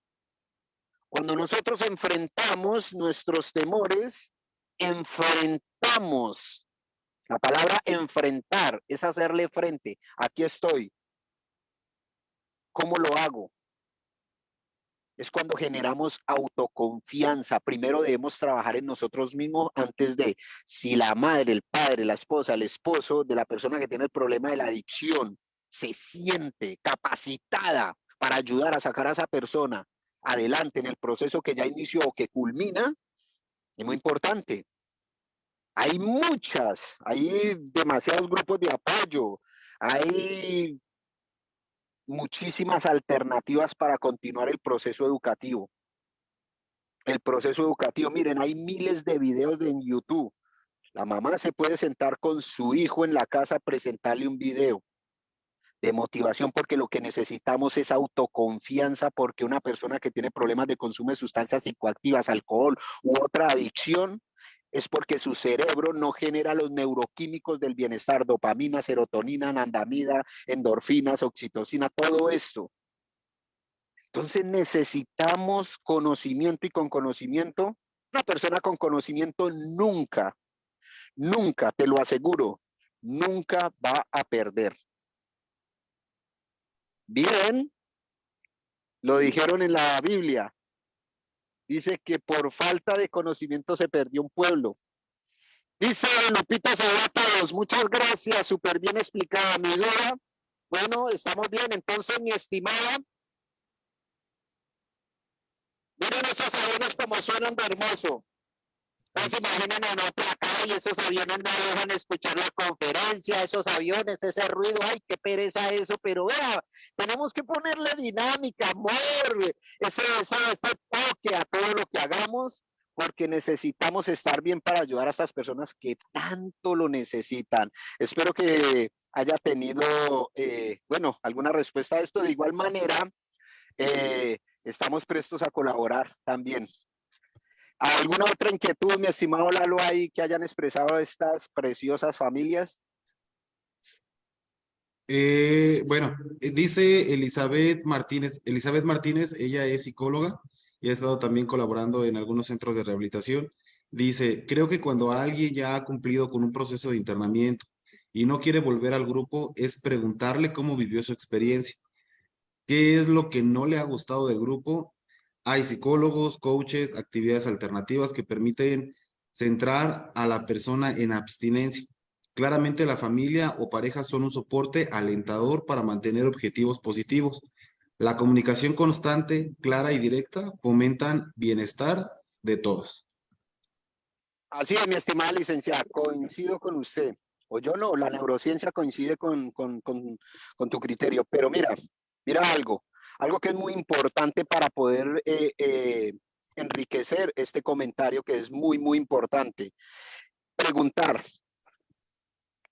Cuando nosotros enfrentamos nuestros temores, enfrentamos. La palabra enfrentar es hacerle frente. Aquí estoy. ¿Cómo lo hago? Es cuando generamos autoconfianza. Primero debemos trabajar en nosotros mismos antes de si la madre, el padre, la esposa, el esposo de la persona que tiene el problema de la adicción se siente capacitada para ayudar a sacar a esa persona adelante en el proceso que ya inició o que culmina, es muy importante. Hay muchas, hay demasiados grupos de apoyo, hay muchísimas alternativas para continuar el proceso educativo. El proceso educativo, miren, hay miles de videos en YouTube. La mamá se puede sentar con su hijo en la casa presentarle un video de motivación porque lo que necesitamos es autoconfianza porque una persona que tiene problemas de consumo de sustancias psicoactivas, alcohol u otra adicción, es porque su cerebro no genera los neuroquímicos del bienestar, dopamina, serotonina, anandamida, endorfinas, oxitocina, todo esto. Entonces necesitamos conocimiento y con conocimiento, una persona con conocimiento nunca, nunca, te lo aseguro, nunca va a perder. Bien, lo dijeron en la Biblia. Dice que por falta de conocimiento se perdió un pueblo. Dice Lupita todos, muchas gracias, súper bien explicada mi duda. Bueno, estamos bien, entonces mi estimada. Miren esos aviones como suenan de hermoso. No se imaginen en otra calle, esos aviones no dejan escuchar la conferencia, esos aviones, ese ruido, ay, qué pereza eso, pero vea, tenemos que ponerle dinámica, amor, ese, ese, ese toque a todo lo que hagamos, porque necesitamos estar bien para ayudar a estas personas que tanto lo necesitan. Espero que haya tenido, eh, bueno, alguna respuesta a esto. De igual manera, eh, estamos prestos a colaborar también. ¿Alguna otra inquietud, mi estimado Lalo, ahí que hayan expresado estas preciosas familias? Eh, bueno, eh, dice Elizabeth Martínez, Elizabeth Martínez, ella es psicóloga y ha estado también colaborando en algunos centros de rehabilitación. Dice, creo que cuando alguien ya ha cumplido con un proceso de internamiento y no quiere volver al grupo, es preguntarle cómo vivió su experiencia, qué es lo que no le ha gustado del grupo hay psicólogos, coaches, actividades alternativas que permiten centrar a la persona en abstinencia. Claramente la familia o pareja son un soporte alentador para mantener objetivos positivos. La comunicación constante, clara y directa fomentan bienestar de todos. Así es, mi estimada licenciada, coincido con usted. O yo no, la neurociencia coincide con, con, con tu criterio. Pero mira, mira algo. Algo que es muy importante para poder eh, eh, enriquecer este comentario que es muy, muy importante. Preguntar.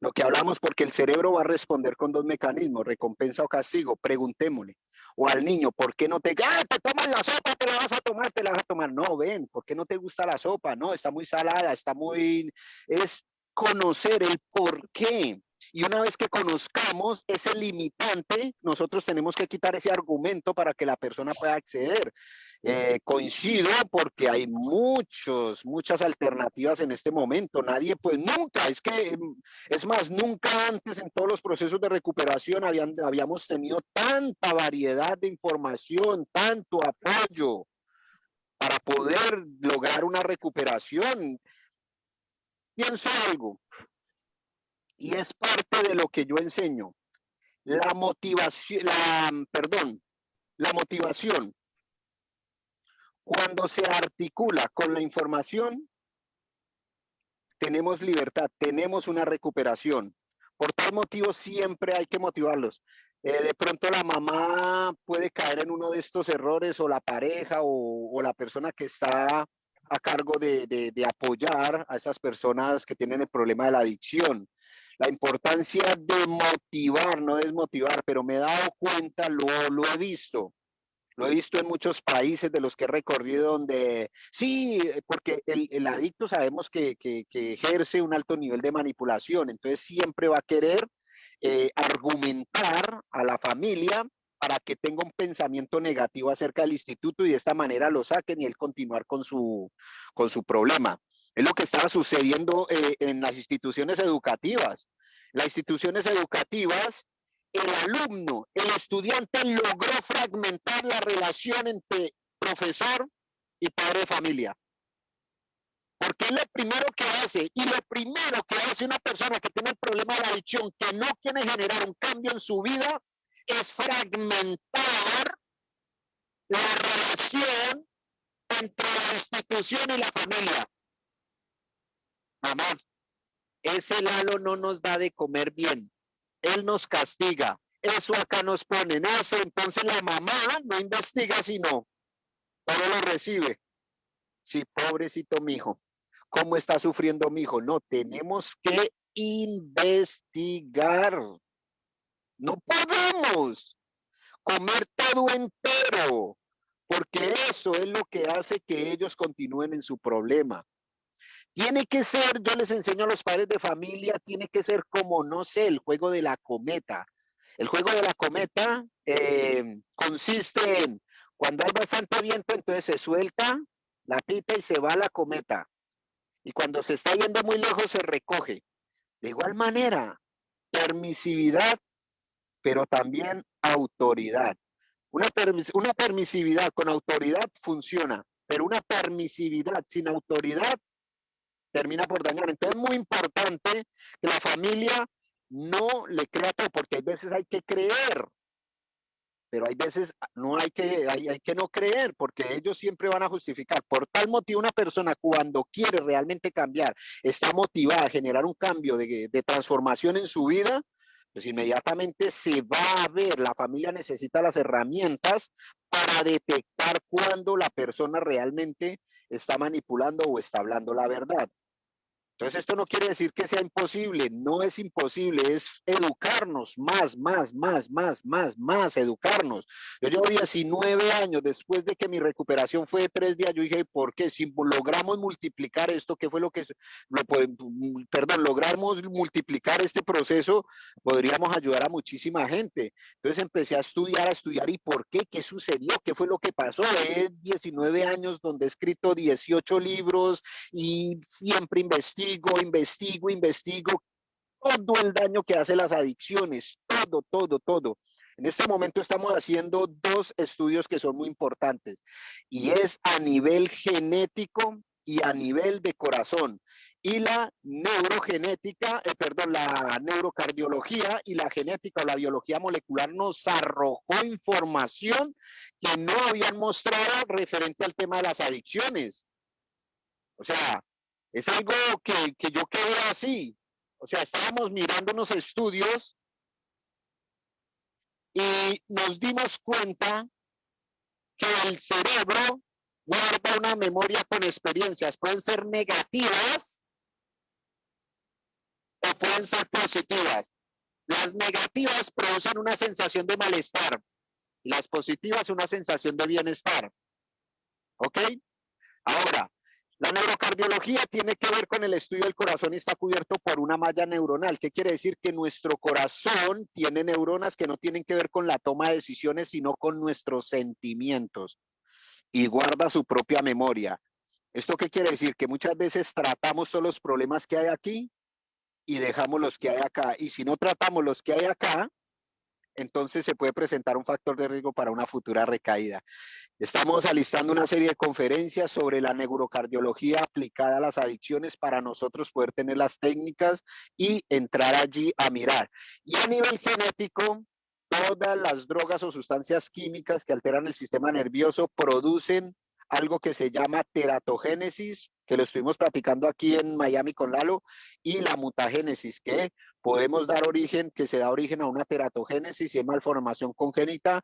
Lo que hablamos porque el cerebro va a responder con dos mecanismos, recompensa o castigo. Preguntémosle. O al niño, ¿por qué no te... ¡Ah, te tomas la sopa, te la vas a tomar, te la vas a tomar! No, ven, ¿por qué no te gusta la sopa? No, está muy salada, está muy... Es conocer el por qué Y una vez que conozcamos ese limitante, nosotros tenemos que quitar ese argumento para que la persona pueda acceder. Eh, coincido porque hay muchos, muchas alternativas en este momento. Nadie, pues nunca, es que, mm, es más, nunca antes en todos los procesos de recuperación habían, habíamos tenido tanta variedad de información, tanto apoyo para poder lograr una recuperación. Pienso algo, y es parte de lo que yo enseño. La motivación, la, perdón, la motivación, cuando se articula con la información, tenemos libertad, tenemos una recuperación. Por tal motivo siempre hay que motivarlos. Eh, de pronto la mamá puede caer en uno de estos errores o la pareja o, la persona que está a cargo de, de, apoyar a esas personas que tienen el problema de la adicción. La importancia de motivar, no desmotivar, pero me he dado cuenta, lo, lo he visto, lo he visto en muchos países de los que he recorrido donde, sí, porque el, el adicto sabemos que, que, que, ejerce un alto nivel de manipulación, entonces siempre va a querer eh, argumentar a la familia para que tenga un pensamiento negativo acerca del instituto y de esta manera lo saquen y él continuar con su, con su problema. Es lo que estaba sucediendo eh, en las instituciones educativas. Las instituciones educativas, el alumno, el estudiante logró fragmentar la relación entre profesor y padre de familia. Porque es lo primero que hace y lo primero que hace una persona que tiene el problema de la adicción, que no quiere generar un cambio en su vida, es fragmentar la relación entre la institución y la familia mamá, ese Lalo no nos da de comer bien, él nos castiga, eso acá nos ponen eso, entonces la mamá no investiga sino todo lo recibe. Sí, pobrecito mi hijo, ¿cómo está sufriendo mi hijo? No, tenemos que investigar. No podemos comer todo entero, porque eso es lo que hace que ellos continúen en su problema. Tiene que ser, yo les enseño a los padres de familia, tiene que ser como, no sé, el juego de la cometa. El juego de la cometa eh, consiste en, cuando hay bastante viento, entonces se suelta la pita y se va la cometa. Y cuando se está yendo muy lejos, se recoge. De igual manera, permisividad, pero también autoridad. Una, una permisividad con autoridad funciona, pero una permisividad sin autoridad termina por dañar. Entonces es muy importante que la familia no le crea todo, porque hay veces hay que creer, pero hay veces no hay que, hay, que no creer, porque ellos siempre van a justificar. Por tal motivo, una persona cuando quiere realmente cambiar, está motivada a generar un cambio de, de transformación en su vida, pues inmediatamente se va a ver, la familia necesita las herramientas para detectar cuando la persona realmente está manipulando o está hablando la verdad. Entonces, esto no quiere decir que sea imposible, no es imposible, es educarnos más, más, más, más, más, más, educarnos. Yo llevo 19 años después de que mi recuperación fue de tres días, yo dije, ¿por qué? Si logramos multiplicar esto, ¿qué fue lo que, lo, perdón, logramos multiplicar este proceso, podríamos ayudar a muchísima gente. Entonces empecé a estudiar, a estudiar, ¿y por qué? ¿Qué sucedió? ¿Qué fue lo que pasó? Es 19 años donde he escrito 18 libros y siempre investigo investigo, investigo, investigo todo el daño que hace las adicciones, todo, todo, todo. En este momento estamos haciendo dos estudios que son muy importantes y es a nivel genético y a nivel de corazón. Y la neurogenética, eh, perdón, la neurocardiología y la genética o la biología molecular nos arrojó información que no habían mostrado referente al tema de las adicciones. O sea, es algo que, que yo quedé así. O sea, estábamos mirando unos estudios y nos dimos cuenta que el cerebro guarda una memoria con experiencias. Pueden ser negativas o pueden ser positivas. Las negativas producen una sensación de malestar las positivas una sensación de bienestar. ¿Ok? Ahora, La neurocardiología tiene que ver con el estudio del corazón y está cubierto por una malla neuronal. ¿Qué quiere decir? Que nuestro corazón tiene neuronas que no tienen que ver con la toma de decisiones, sino con nuestros sentimientos y guarda su propia memoria. ¿Esto qué quiere decir? Que muchas veces tratamos todos los problemas que hay aquí y dejamos los que hay acá. Y si no tratamos los que hay acá, entonces se puede presentar un factor de riesgo para una futura recaída. Estamos alistando una serie de conferencias sobre la neurocardiología aplicada a las adicciones para nosotros poder tener las técnicas y entrar allí a mirar. Y a nivel genético, todas las drogas o sustancias químicas que alteran el sistema nervioso producen algo que se llama teratogénesis, que lo estuvimos platicando aquí en Miami con Lalo, y la mutagénesis, que podemos dar origen, que se da origen a una teratogénesis y malformación congénita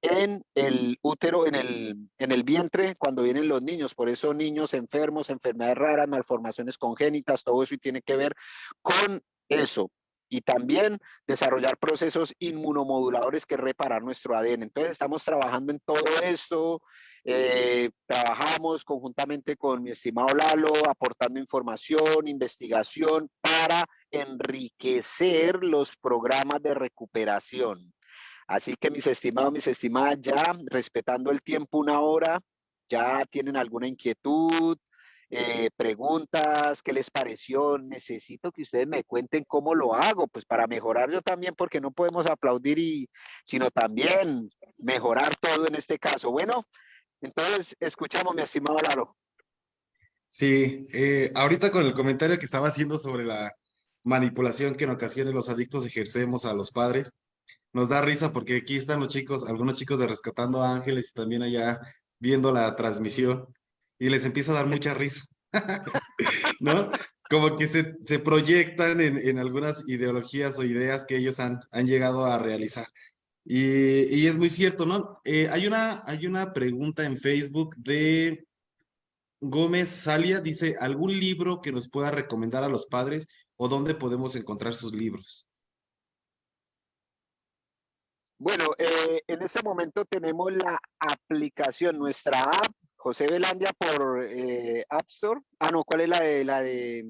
en el útero, en el, en el vientre, cuando vienen los niños. Por eso niños enfermos, enfermedades raras, malformaciones congénitas, todo eso tiene que ver con eso y también desarrollar procesos inmunomoduladores que reparar nuestro ADN. Entonces estamos trabajando en todo esto, eh, trabajamos conjuntamente con mi estimado Lalo, aportando información, investigación para enriquecer los programas de recuperación. Así que mis estimados, mis estimadas, ya respetando el tiempo una hora, ya tienen alguna inquietud, eh, preguntas, qué les pareció, necesito que ustedes me cuenten cómo lo hago, pues para mejorar yo también, porque no podemos aplaudir y, sino también mejorar todo en este caso. Bueno, entonces escuchamos, mi estimado Lalo. Sí, eh, ahorita con el comentario que estaba haciendo sobre la manipulación que en ocasiones los adictos ejercemos a los padres, nos da risa porque aquí están los chicos, algunos chicos de Rescatando Ángeles y también allá viendo la transmisión y les empieza a dar mucha risa, [laughs] ¿no? Como que se, se proyectan en, en, algunas ideologías o ideas que ellos han, han llegado a realizar. Y, y es muy cierto, ¿no? Eh, hay, una, hay una pregunta en Facebook de Gómez Salia, dice, ¿algún libro que nos pueda recomendar a los padres o dónde podemos encontrar sus libros? Bueno, eh, en este momento tenemos la aplicación, nuestra app José Belandia por eh, App Store. Ah, no, ¿cuál es la de la de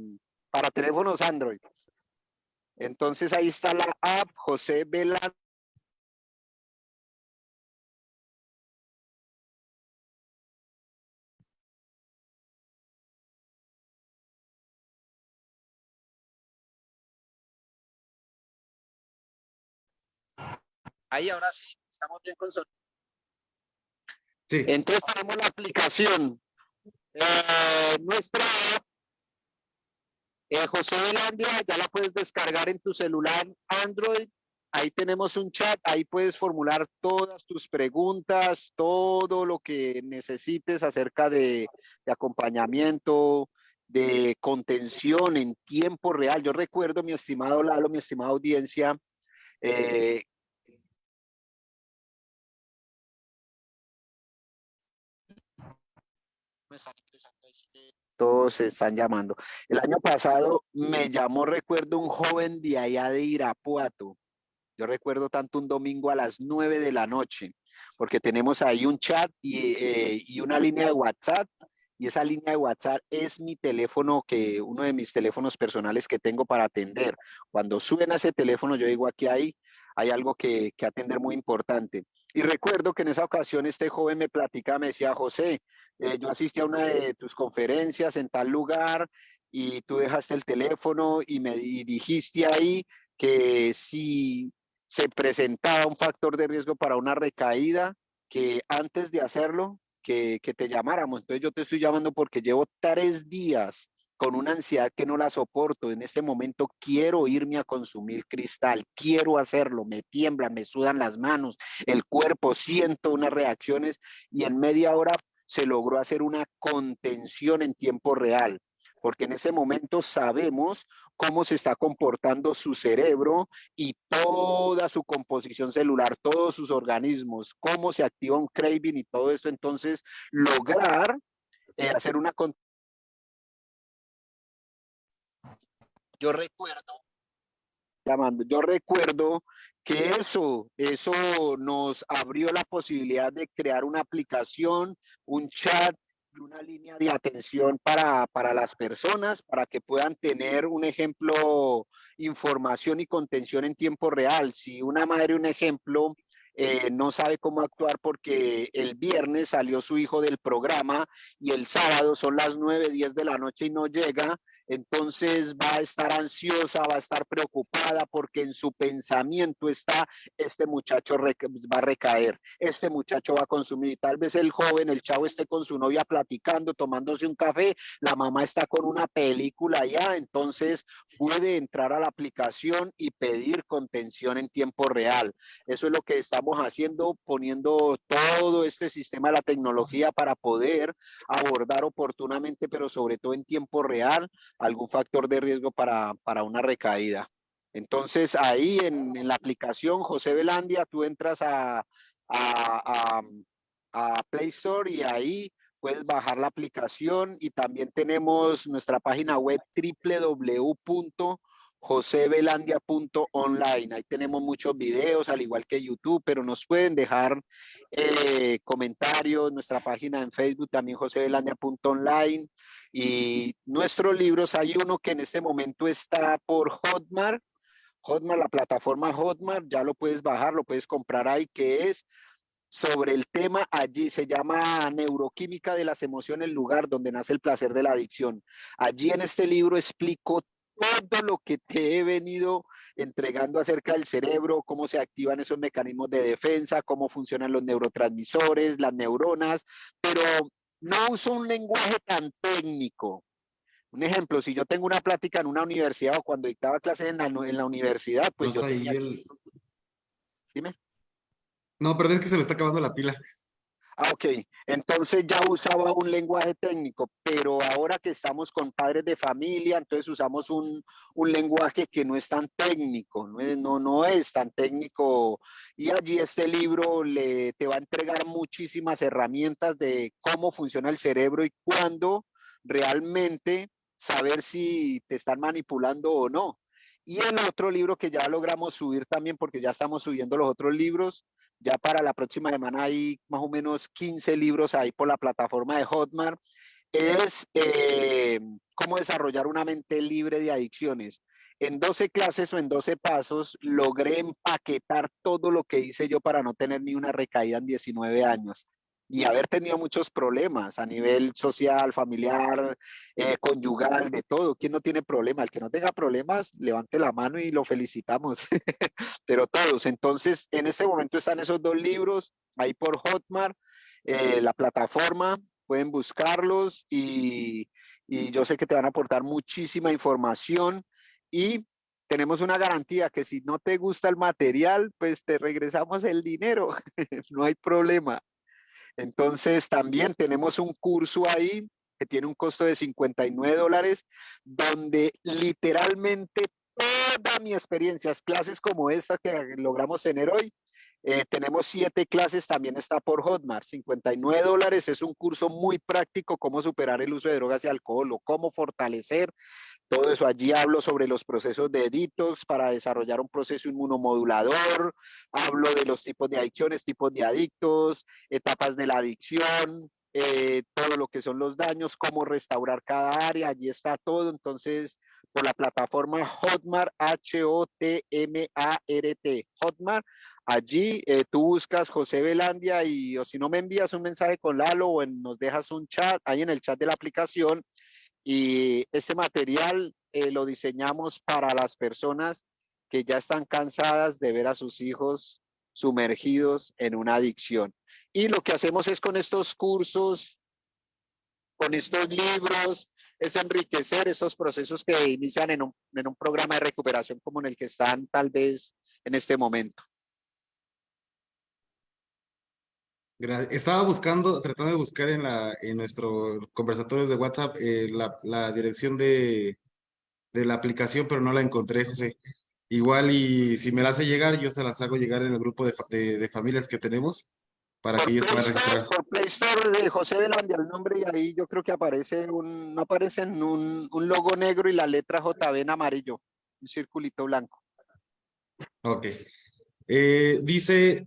para teléfonos Android? Entonces ahí está la app José Belandia. Ahí ahora sí, estamos bien con sonido. Entonces tenemos la aplicación. Nuestra eh, José Velandia, ya la puedes descargar en tu celular Android. Ahí tenemos un chat, ahí puedes formular todas tus preguntas, todo lo que necesites acerca de, acompañamiento, de contención en tiempo real. Yo recuerdo, mi estimado Lalo, mi estimada audiencia, eh, todos se están llamando. El año pasado me llamó, recuerdo, un joven de allá de Irapuato. Yo recuerdo tanto un domingo a las nueve de la noche, porque tenemos ahí un chat y, eh, y una línea de WhatsApp y esa línea de WhatsApp es mi teléfono, que uno de mis teléfonos personales que tengo para atender. Cuando suben a ese teléfono, yo digo aquí hay, hay algo que atender muy importante. Y recuerdo que en esa ocasión este joven me platicaba, me decía, José, eh, yo asistí a una de tus conferencias en tal lugar y tú dejaste el teléfono y me dijiste ahí que si se presentaba un factor de riesgo para una recaída, que antes de hacerlo, que, que te llamáramos. Entonces yo te estoy llamando porque llevo tres días con una ansiedad que no la soporto. En este momento quiero irme a consumir cristal, quiero hacerlo, me tiemblan, me sudan las manos, el cuerpo, siento unas reacciones y en media hora se logró hacer una contención en tiempo real porque en ese momento sabemos cómo se está comportando su cerebro y toda su composición celular, todos sus organismos, cómo se activa un craving y todo esto. Entonces, lograr eh, hacer una yo recuerdo, llamando, yo recuerdo que eso, eso nos abrió la posibilidad de crear una aplicación, un chat una línea de atención para, para las personas, para que puedan tener un ejemplo, información y contención en tiempo real. Si una madre, un ejemplo, eh, no sabe cómo actuar porque el viernes salió su hijo del programa y el sábado son las 9, 10 de la noche y no llega, entonces va a estar ansiosa, va a estar preocupada porque en su pensamiento está, este muchacho va a recaer, este muchacho va a consumir. Tal vez el joven, el chavo esté con su novia platicando, tomándose un café, la mamá está con una película ya, entonces puede entrar a la aplicación y pedir contención en tiempo real. Eso es lo que estamos haciendo, poniendo todo este sistema de la tecnología para poder abordar oportunamente, pero sobre todo en tiempo real, algún factor de riesgo para, para una recaída. Entonces ahí en, la aplicación José Belandia, tú entras a, a, a, a Play Store y ahí puedes bajar la aplicación y también tenemos nuestra página web www.josebelandia.online. Ahí tenemos muchos videos, al igual que YouTube, pero nos pueden dejar eh, comentarios. Nuestra página en Facebook también josebelandia.online. Y nuestros libros, hay uno que en este momento está por Hotmart. Hotmart, la plataforma Hotmart, ya lo puedes bajar, lo puedes comprar ahí, que es sobre el tema allí, se llama Neuroquímica de las Emociones, el lugar donde nace el placer de la adicción. Allí en este libro explico todo lo que te he venido entregando acerca del cerebro, cómo se activan esos mecanismos de defensa, cómo funcionan los neurotransmisores, las neuronas, pero no uso un lenguaje tan técnico. Un ejemplo, si yo tengo una plática en una universidad o cuando dictaba clases en la, en la universidad, pues yo tenía... El... Dime. No, perdón, es que se me está acabando la pila. Ah, ok. Entonces ya usaba un lenguaje técnico, pero ahora que estamos con padres de familia, entonces usamos un, un lenguaje que no es tan técnico, no es, no, no es tan técnico. Y allí este libro le, te va a entregar muchísimas herramientas de cómo funciona el cerebro y cuándo realmente saber si te están manipulando o no. Y el otro libro que ya logramos subir también, porque ya estamos subiendo los otros libros, ya para la próxima semana hay más o menos 15 libros ahí por la plataforma de Hotmart. Es eh, cómo desarrollar una mente libre de adicciones. En 12 clases o en 12 pasos logré empaquetar todo lo que hice yo para no tener ni una recaída en 19 años y haber tenido muchos problemas a nivel social, familiar, eh, conyugal, de todo. ¿Quién no tiene problemas? El que no tenga problemas, levante la mano y lo felicitamos. [laughs] Pero todos. Entonces, en este momento están esos dos libros ahí por Hotmart, eh, la plataforma, pueden buscarlos y, y yo sé que te van a aportar muchísima información y tenemos una garantía que si no te gusta el material, pues te regresamos el dinero, [laughs] no hay problema. Entonces también tenemos un curso ahí que tiene un costo de 59 dólares, donde literalmente toda mi experiencia, clases como esta que logramos tener hoy, eh, tenemos siete clases, también está por Hotmart, 59 dólares, es un curso muy práctico, cómo superar el uso de drogas y alcohol o cómo fortalecer todo eso allí hablo sobre los procesos de detox para desarrollar un proceso inmunomodulador, hablo de los tipos de adicciones, tipos de adictos, etapas de la adicción, eh, todo lo que son los daños, cómo restaurar cada área, allí está todo. Entonces, por la plataforma Hotmart, H-O-T-M-A-R-T, Hotmart, allí eh, tú buscas José Belandia y o si no me envías un mensaje con Lalo o nos dejas un chat ahí en el chat de la aplicación y este material eh, lo diseñamos para las personas que ya están cansadas de ver a sus hijos sumergidos en una adicción. Y lo que hacemos es con estos cursos, con estos libros, es enriquecer esos procesos que inician en un, en un programa de recuperación como en el que están tal vez en este momento. Estaba buscando, tratando de buscar en, la, en nuestros conversatorios de WhatsApp eh, la, la, dirección de, de, la aplicación, pero no la encontré, José. Igual y si me la hace llegar, yo se las hago llegar en el grupo de, de, de familias que tenemos para que ellos puedan registrar. Por Play Store de José Belandia el nombre y ahí yo creo que aparece un, no aparece un, un logo negro y la letra JB en amarillo, un circulito blanco. Ok. Eh, dice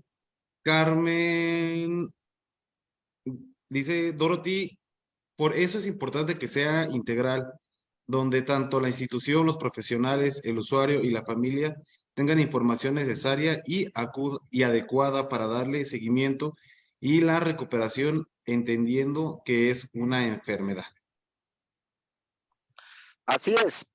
Carmen, dice Dorothy, Por eso es importante que sea integral, donde tanto la institución, los profesionales, el usuario y la familia tengan información necesaria y, y adecuada para darle seguimiento y la recuperación entendiendo que es una enfermedad. Así es.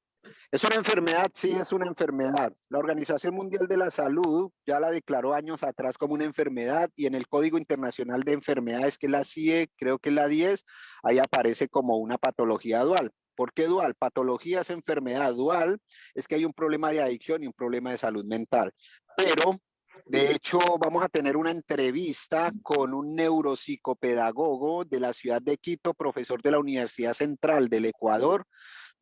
Es una enfermedad, sí, es una enfermedad. La Organización Mundial de la Salud ya la declaró años atrás como una enfermedad y en el Código Internacional de Enfermedades, que es la CIE, creo que es la 10, ahí aparece como una patología dual. ¿Por qué dual? Patología es enfermedad dual, es que hay un problema de adicción y un problema de salud mental. Pero, de hecho, vamos a tener una entrevista con un neuropsicopedagogo de la ciudad de Quito, profesor de la Universidad Central del Ecuador,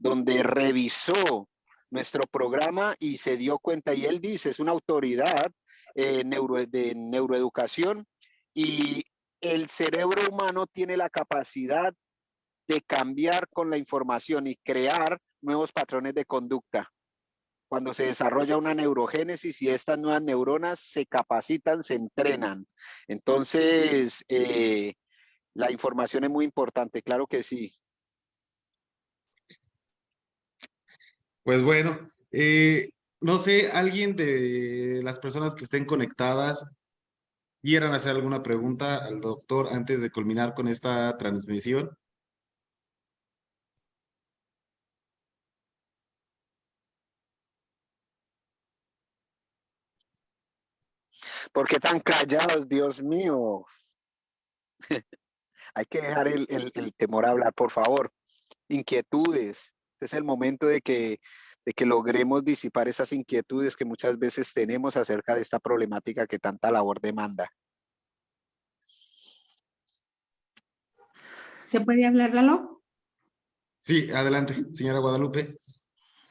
donde revisó nuestro programa y se dio cuenta, y él dice, es una autoridad eh, de neuroeducación y el cerebro humano tiene la capacidad de cambiar con la información y crear nuevos patrones de conducta. Cuando se desarrolla una neurogénesis y estas nuevas neuronas se capacitan, se entrenan. Entonces, eh, la información es muy importante, claro que sí. Pues bueno, eh, no sé, alguien de las personas que estén conectadas quieran hacer alguna pregunta al doctor antes de culminar con esta transmisión. ¿Por qué tan callados, Dios mío? [laughs] Hay que dejar el, temor a hablar, por favor. Inquietudes. Este es el momento de que, de que logremos disipar esas inquietudes que muchas veces tenemos acerca de esta problemática que tanta labor demanda. ¿Se puede hablar, Lalo? Sí, adelante, señora Guadalupe.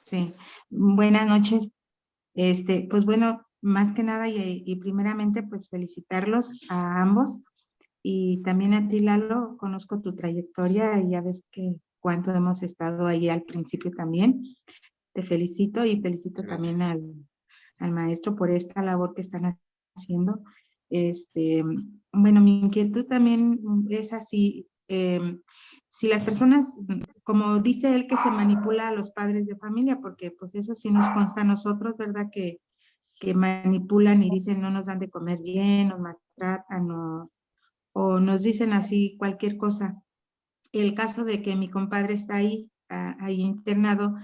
Sí, buenas noches. Este, pues bueno, más que nada y, primeramente pues felicitarlos a ambos y también a ti Lalo, conozco tu trayectoria y ya ves que cuánto hemos estado ahí al principio también. Te felicito y felicito también al, al, maestro por esta labor que están haciendo. Este, bueno, mi inquietud también es así, em, si las personas, como dice él, que se manipula a los padres de familia, porque pues eso sí nos consta a nosotros, ¿verdad? Que que manipulan y dicen no nos dan de comer bien, nos maltratan o, o nos dicen así cualquier cosa. El caso de que mi compadre está ahí, ahí internado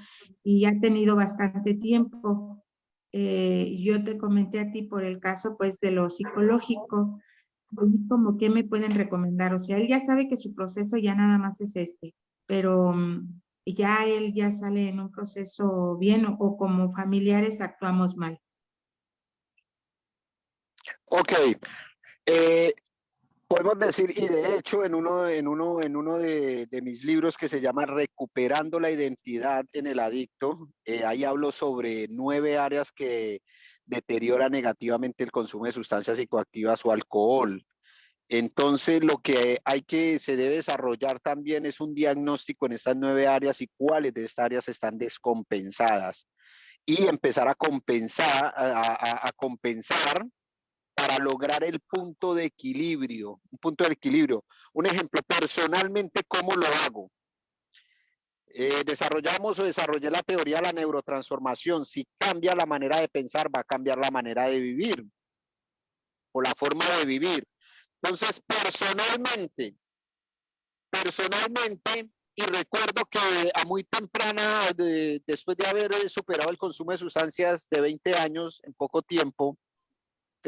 y ha tenido bastante tiempo. Eh, yo te comenté a ti por el caso pues de lo psicológico, como que me pueden recomendar, o sea, él ya sabe que su proceso ya nada más es este, pero mm, ya él ya sale en un proceso bien o como familiares actuamos mal. Ok. Eh, podemos decir, y de hecho en uno, en uno, en uno de, mis libros que se llama Recuperando la identidad en el adicto, eh, ahí hablo sobre nueve áreas que deterioran negativamente el consumo de sustancias psicoactivas o alcohol. Entonces, lo que hay que, se debe desarrollar también es un diagnóstico en estas nueve áreas y cuáles de estas áreas están descompensadas y empezar a compensar, a compensar para lograr el punto de equilibrio, un punto de equilibrio. Un ejemplo, personalmente, ¿cómo lo hago? Eh, desarrollamos o desarrollé la teoría de la neurotransformación. Si cambia la manera de pensar, va a cambiar la manera de vivir o la forma de vivir. Entonces, personalmente, personalmente, y recuerdo que a muy temprana, después de haber superado el consumo de sustancias de 20 años en poco tiempo,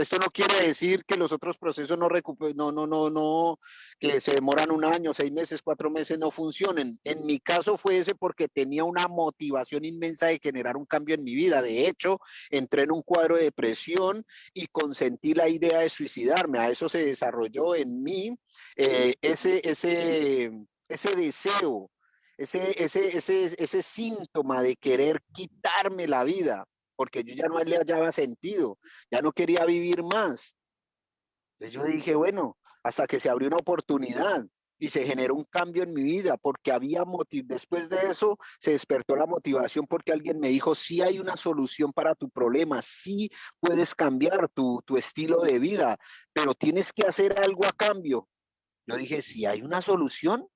esto no quiere decir que los otros procesos no no, no, no, no, que se demoran un año, seis meses, cuatro meses, no funcionen. En mi caso fue ese porque tenía una motivación inmensa de generar un cambio en mi vida. De hecho, entré en un cuadro de depresión y consentí la idea de suicidarme. A eso se desarrolló en mí eh, ese, ese, ese deseo, ese, ese, ese, ese síntoma de querer quitarme la vida porque yo ya no le hallaba sentido, ya no quería vivir más. Entonces yo dije, bueno, hasta que se abrió una oportunidad y se generó un cambio en mi vida porque había motivo. Después de eso se despertó la motivación porque alguien me dijo, sí hay una solución para tu problema, sí puedes cambiar tu, tu estilo de vida, pero tienes que hacer algo a cambio. Yo dije, si hay una solución,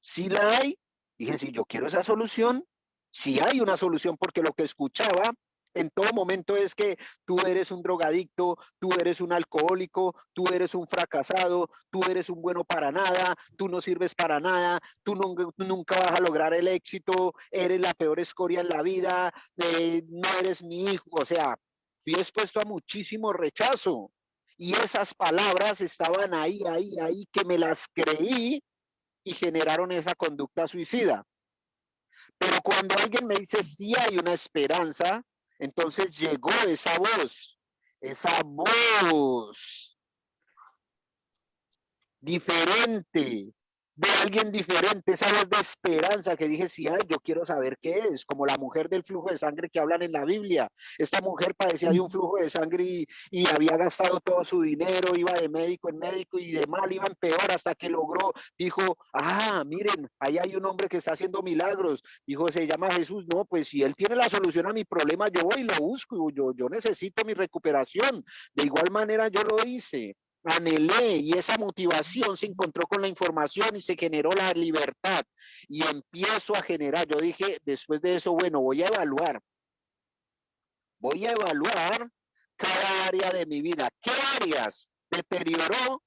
Si la hay, dije, si yo quiero esa solución, si hay una solución, porque lo que escuchaba en todo momento es que tú eres un drogadicto, tú eres un alcohólico, tú eres un fracasado, tú eres un bueno para nada, tú no sirves para nada, tú, nunca vas a lograr el éxito, eres la peor escoria en la vida, eh, no eres mi hijo, o sea, fui expuesto a muchísimo rechazo. Y esas palabras estaban ahí, ahí, ahí, que me las creí y generaron esa conducta suicida. Pero cuando alguien me dice, sí hay una esperanza, entonces llegó esa voz, esa voz diferente, de alguien diferente, esa voz de esperanza que dije, sí, ay, yo quiero saber qué es, como la mujer del flujo de sangre que hablan en la Biblia. Esta mujer padecía de un flujo de sangre y, y había gastado todo su dinero, iba de médico en médico y de mal iba en peor hasta que logró, dijo, ah, miren, ahí hay un hombre que está haciendo milagros. Dijo, se llama Jesús. No, pues si él tiene la solución a mi problema, yo voy y lo busco, yo, yo necesito mi recuperación. De igual manera yo lo hice anhelé y esa motivación se encontró con la información y se generó la libertad y empiezo a generar. Yo dije, después de eso, bueno, voy a evaluar. Voy a evaluar cada área de mi vida. ¿Qué áreas deterioró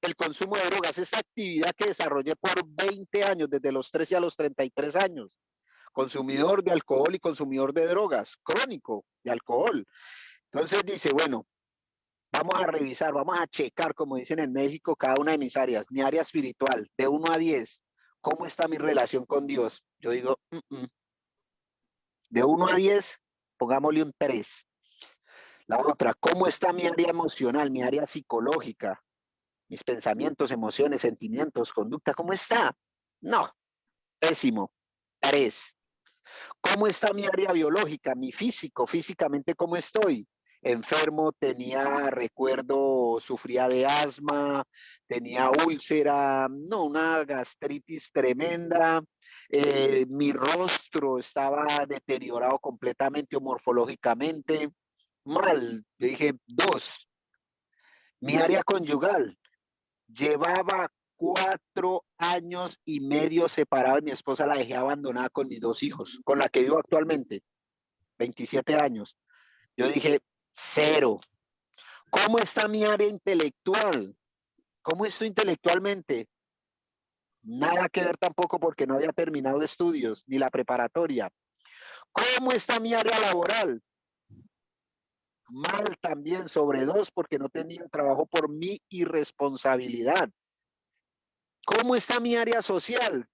el consumo de drogas? Esa actividad que desarrollé por 20 años, desde los 13 a los 33 años. Consumidor de alcohol y consumidor de drogas, crónico de alcohol. Entonces dice, bueno, Vamos a revisar, vamos a checar, como dicen en México, cada una de mis áreas. Mi área espiritual, de 1 a 10. ¿Cómo está mi relación con Dios? Yo digo, de 1 a 10, pongámosle un 3. La otra, ¿cómo está mi área emocional, mi área psicológica? Mis pensamientos, emociones, sentimientos, conducta, ¿cómo está? No, pésimo. 3. ¿Cómo está mi área biológica, mi físico, físicamente cómo estoy? Enfermo, tenía, recuerdo, sufría de asma, tenía úlcera, no, una gastritis tremenda, eh, mi rostro estaba deteriorado completamente o morfológicamente, mal, le dije dos. Mi área conyugal, llevaba cuatro años y medio separado mi esposa la dejé abandonada con mis dos hijos, con la que vivo actualmente, 27 años. Yo dije, Cero. ¿Cómo está mi área intelectual? ¿Cómo estoy intelectualmente? Nada que ver tampoco porque no había terminado estudios ni la preparatoria. ¿Cómo está mi área laboral? Mal también, sobre dos, porque no tenía trabajo por mi irresponsabilidad. ¿Cómo está mi área social?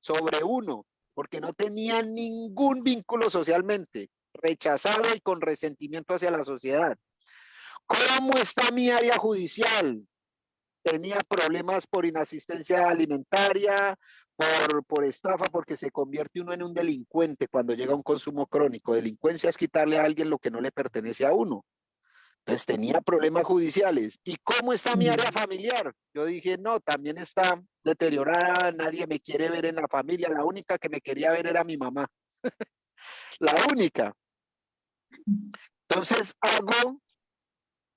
Sobre uno, porque no tenía ningún vínculo socialmente rechazado y con resentimiento hacia la sociedad. ¿Cómo está mi área judicial? Tenía problemas por inasistencia alimentaria, por, por estafa, porque se convierte uno en un delincuente cuando llega a un consumo crónico. Delincuencia es quitarle a alguien lo que no le pertenece a uno. Entonces tenía problemas judiciales. ¿Y cómo está mi área familiar? Yo dije, no, también está deteriorada, nadie me quiere ver en la familia, la única que me quería ver era mi mamá. [laughs] la única. Entonces hago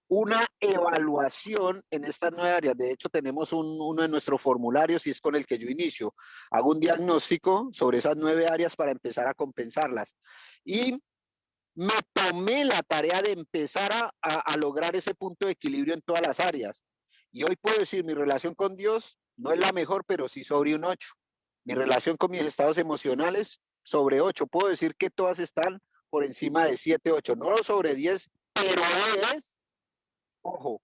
una evaluación en estas nueve áreas. De hecho, tenemos uno de nuestros formularios y es con el que yo inicio. Hago un diagnóstico sobre esas nueve áreas para empezar a compensarlas. Y me tomé la tarea de empezar a, a lograr ese punto de equilibrio en todas las áreas. Y hoy puedo decir, mi relación con Dios no es la mejor, pero sí sobre un 8. Mi relación con mis estados emocionales, sobre 8. Puedo decir que todas están por encima de 7, 8, no sobre 10, pero es, ojo,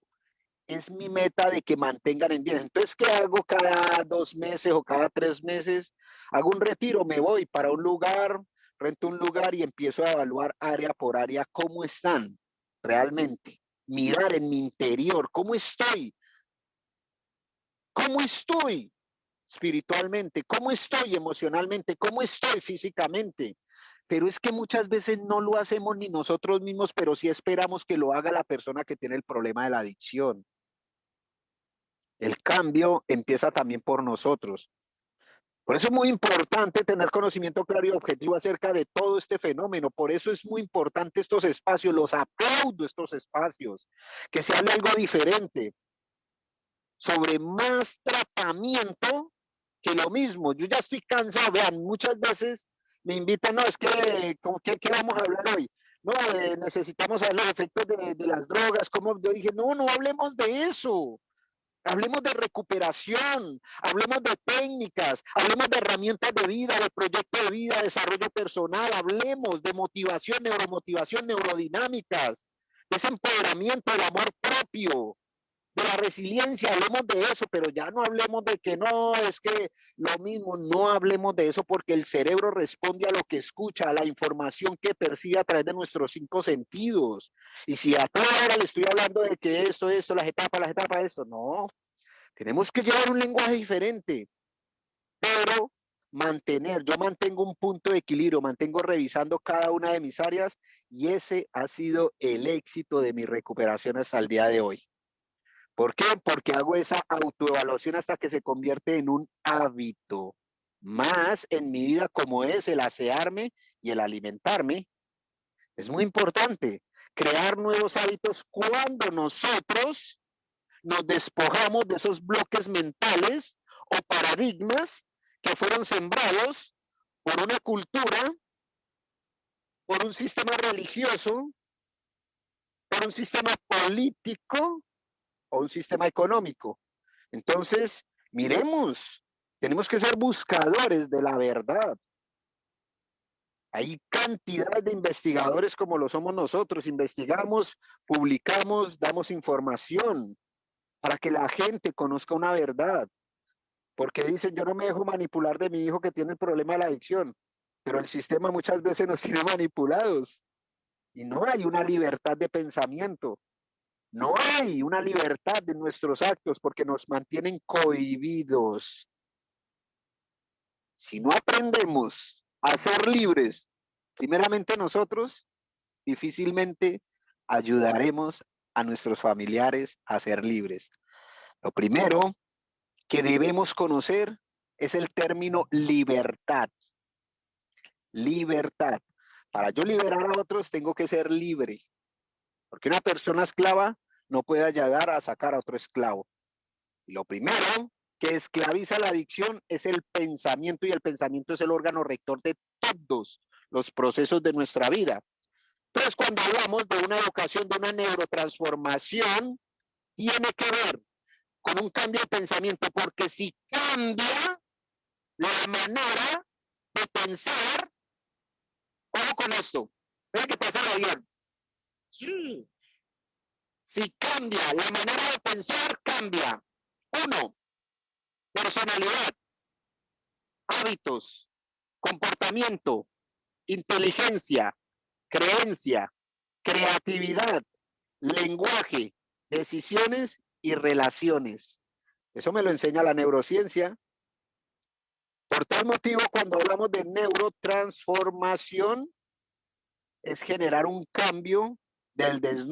es mi meta de que mantengan en 10. Entonces, ¿qué hago cada dos meses o cada tres meses? Hago un retiro, me voy para un lugar, rento un lugar y empiezo a evaluar área por área cómo están realmente. Mirar en mi interior, cómo estoy. ¿Cómo estoy espiritualmente? ¿Cómo estoy emocionalmente? ¿Cómo estoy físicamente? Pero es que muchas veces no lo hacemos ni nosotros mismos, pero sí esperamos que lo haga la persona que tiene el problema de la adicción. El cambio empieza también por nosotros. Por eso es muy importante tener conocimiento claro y objetivo acerca de todo este fenómeno. Por eso es muy importante estos espacios, los aplaudo estos espacios, que se hable algo diferente sobre más tratamiento que lo mismo. Yo ya estoy cansado, vean, muchas veces me invitan, no, es que, ¿con qué, qué vamos a hablar hoy? No, eh, necesitamos saber los efectos de, de, las drogas, como yo dije, no, no hablemos de eso. Hablemos de recuperación, hablemos de técnicas, hablemos de herramientas de vida, de proyecto de vida, desarrollo personal, hablemos de motivación, neuromotivación, neurodinámicas, de ese empoderamiento, del amor propio, de la resiliencia, hablemos de eso, pero ya no hablemos de que no, es que lo mismo, no hablemos de eso porque el cerebro responde a lo que escucha, a la información que percibe a través de nuestros cinco sentidos. Y si a toda hora le estoy hablando de que esto, esto, las etapas, las etapas, esto, no. Tenemos que llevar un lenguaje diferente, pero mantener, yo mantengo un punto de equilibrio, mantengo revisando cada una de mis áreas y ese ha sido el éxito de mi recuperación hasta el día de hoy. ¿Por qué? Porque hago esa autoevaluación hasta que se convierte en un hábito más en mi vida como es el asearme y el alimentarme. Es muy importante crear nuevos hábitos cuando nosotros nos despojamos de esos bloques mentales o paradigmas que fueron sembrados por una cultura, por un sistema religioso, por un sistema político o un sistema económico. Entonces, miremos, tenemos que ser buscadores de la verdad. Hay cantidad de investigadores como lo somos nosotros. Investigamos, publicamos, damos información para que la gente conozca una verdad. Porque dicen, yo no me dejo manipular de mi hijo que tiene el problema de la adicción, pero el sistema muchas veces nos [laughs] tiene manipulados. Y no hay una libertad de pensamiento. No hay una libertad de nuestros actos porque nos mantienen cohibidos. Si no aprendemos a ser libres, primeramente nosotros, difícilmente ayudaremos a nuestros familiares a ser libres. Lo primero que debemos conocer es el término libertad. Libertad. Para yo liberar a otros tengo que ser libre. Porque una persona esclava no puede llegar a sacar a otro esclavo. lo primero que esclaviza la adicción es el pensamiento y el pensamiento es el órgano rector de todos los procesos de nuestra vida. Entonces, cuando hablamos de una educación, de una neurotransformación, tiene que ver con un cambio de pensamiento, porque si cambia la manera de pensar, ojo con esto, Vean que pasa bien. Si cambia la manera de pensar, cambia. Uno, personalidad, hábitos, comportamiento, inteligencia, creencia, creatividad, lenguaje, decisiones y relaciones. Eso me lo enseña la neurociencia. Por tal motivo, cuando hablamos de neurotransformación, es generar un cambio del,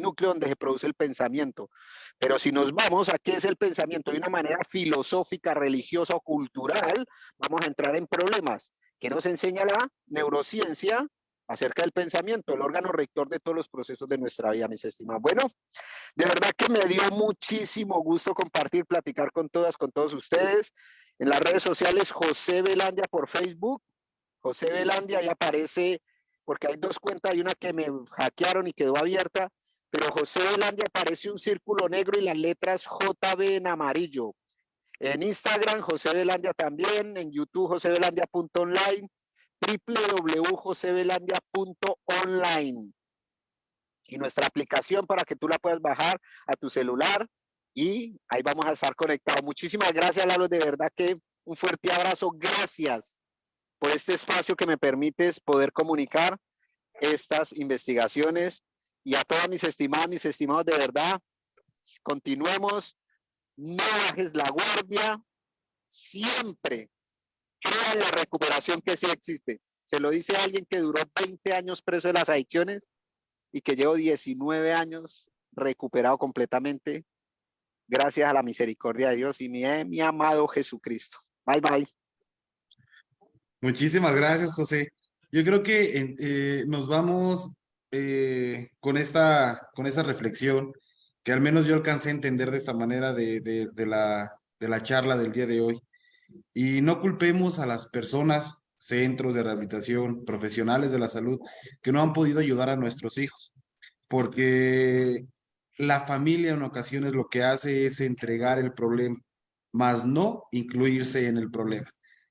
núcleo donde se produce el pensamiento. Pero si nos vamos a qué es el pensamiento de una manera filosófica, religiosa o cultural, vamos a entrar en problemas. ¿Qué nos enseña la neurociencia? acerca del pensamiento, el órgano rector de todos los procesos de nuestra vida, mis estimados. Bueno, de verdad que me dio muchísimo gusto compartir, platicar con todas, con todos ustedes. En las redes sociales, José Belandia por Facebook. José Belandia, ahí aparece, porque hay dos cuentas, hay una que me hackearon y quedó abierta, pero José Belandia aparece un círculo negro y las letras JB en amarillo. En Instagram, José Belandia también, en YouTube, josebelandia.online www.josebelandia.online y nuestra aplicación para que tú la puedas bajar a tu celular y ahí vamos a estar conectados. Muchísimas gracias, Lalo, de verdad que un fuerte abrazo. Gracias por este espacio que me permites poder comunicar estas investigaciones y a todas mis estimadas, mis estimados, de verdad, continuemos, no bajes la guardia, siempre crea la recuperación que sí existe. Se lo dice alguien que duró 20 años preso de las adicciones y que llevo 19 años recuperado completamente gracias a la misericordia de Dios y mi, eh, mi amado Jesucristo. Bye, bye. Muchísimas gracias, José. Yo creo que eh, nos vamos eh, con, esta, con esta reflexión que al menos yo alcancé a entender de esta manera de, la, de la charla del día de hoy. Y no culpemos a las personas, centros de rehabilitación, profesionales de la salud, que no han podido ayudar a nuestros hijos, porque la familia en ocasiones lo que hace es entregar el problema, más no incluirse en el problema.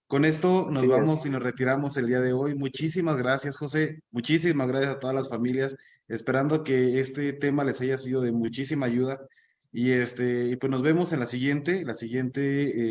Con esto nos vamos es. y nos retiramos el día de hoy. Muchísimas gracias, José. Muchísimas gracias a todas las familias. Esperando que este tema les haya sido de muchísima ayuda. Y este, y pues nos vemos en la siguiente, la siguiente,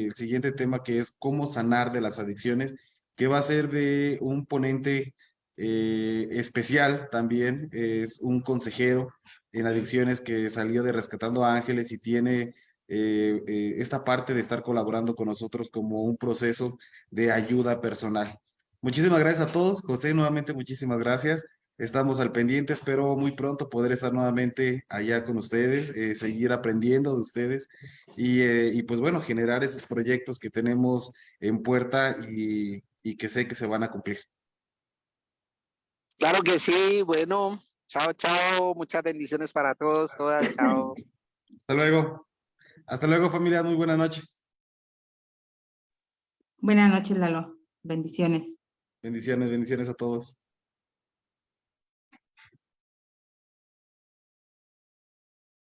eh, el siguiente tema que es cómo sanar de las adicciones, que va a ser de un ponente eh, especial también, es un consejero en adicciones que salió de Rescatando Ángeles y tiene eh, eh, esta parte de estar colaborando con nosotros como un proceso de ayuda personal. Muchísimas gracias a todos. José, nuevamente muchísimas gracias. Estamos al pendiente. Espero muy pronto poder estar nuevamente allá con ustedes, eh, seguir aprendiendo de ustedes y, eh, y, pues bueno, generar esos proyectos que tenemos en puerta y, y que sé que se van a cumplir. Claro que sí, bueno, chao, chao, muchas bendiciones para todos, todas, chao. Hasta luego. Hasta luego, familia. Muy buenas noches. Buenas noches, Lalo. Bendiciones. Bendiciones, bendiciones a todos.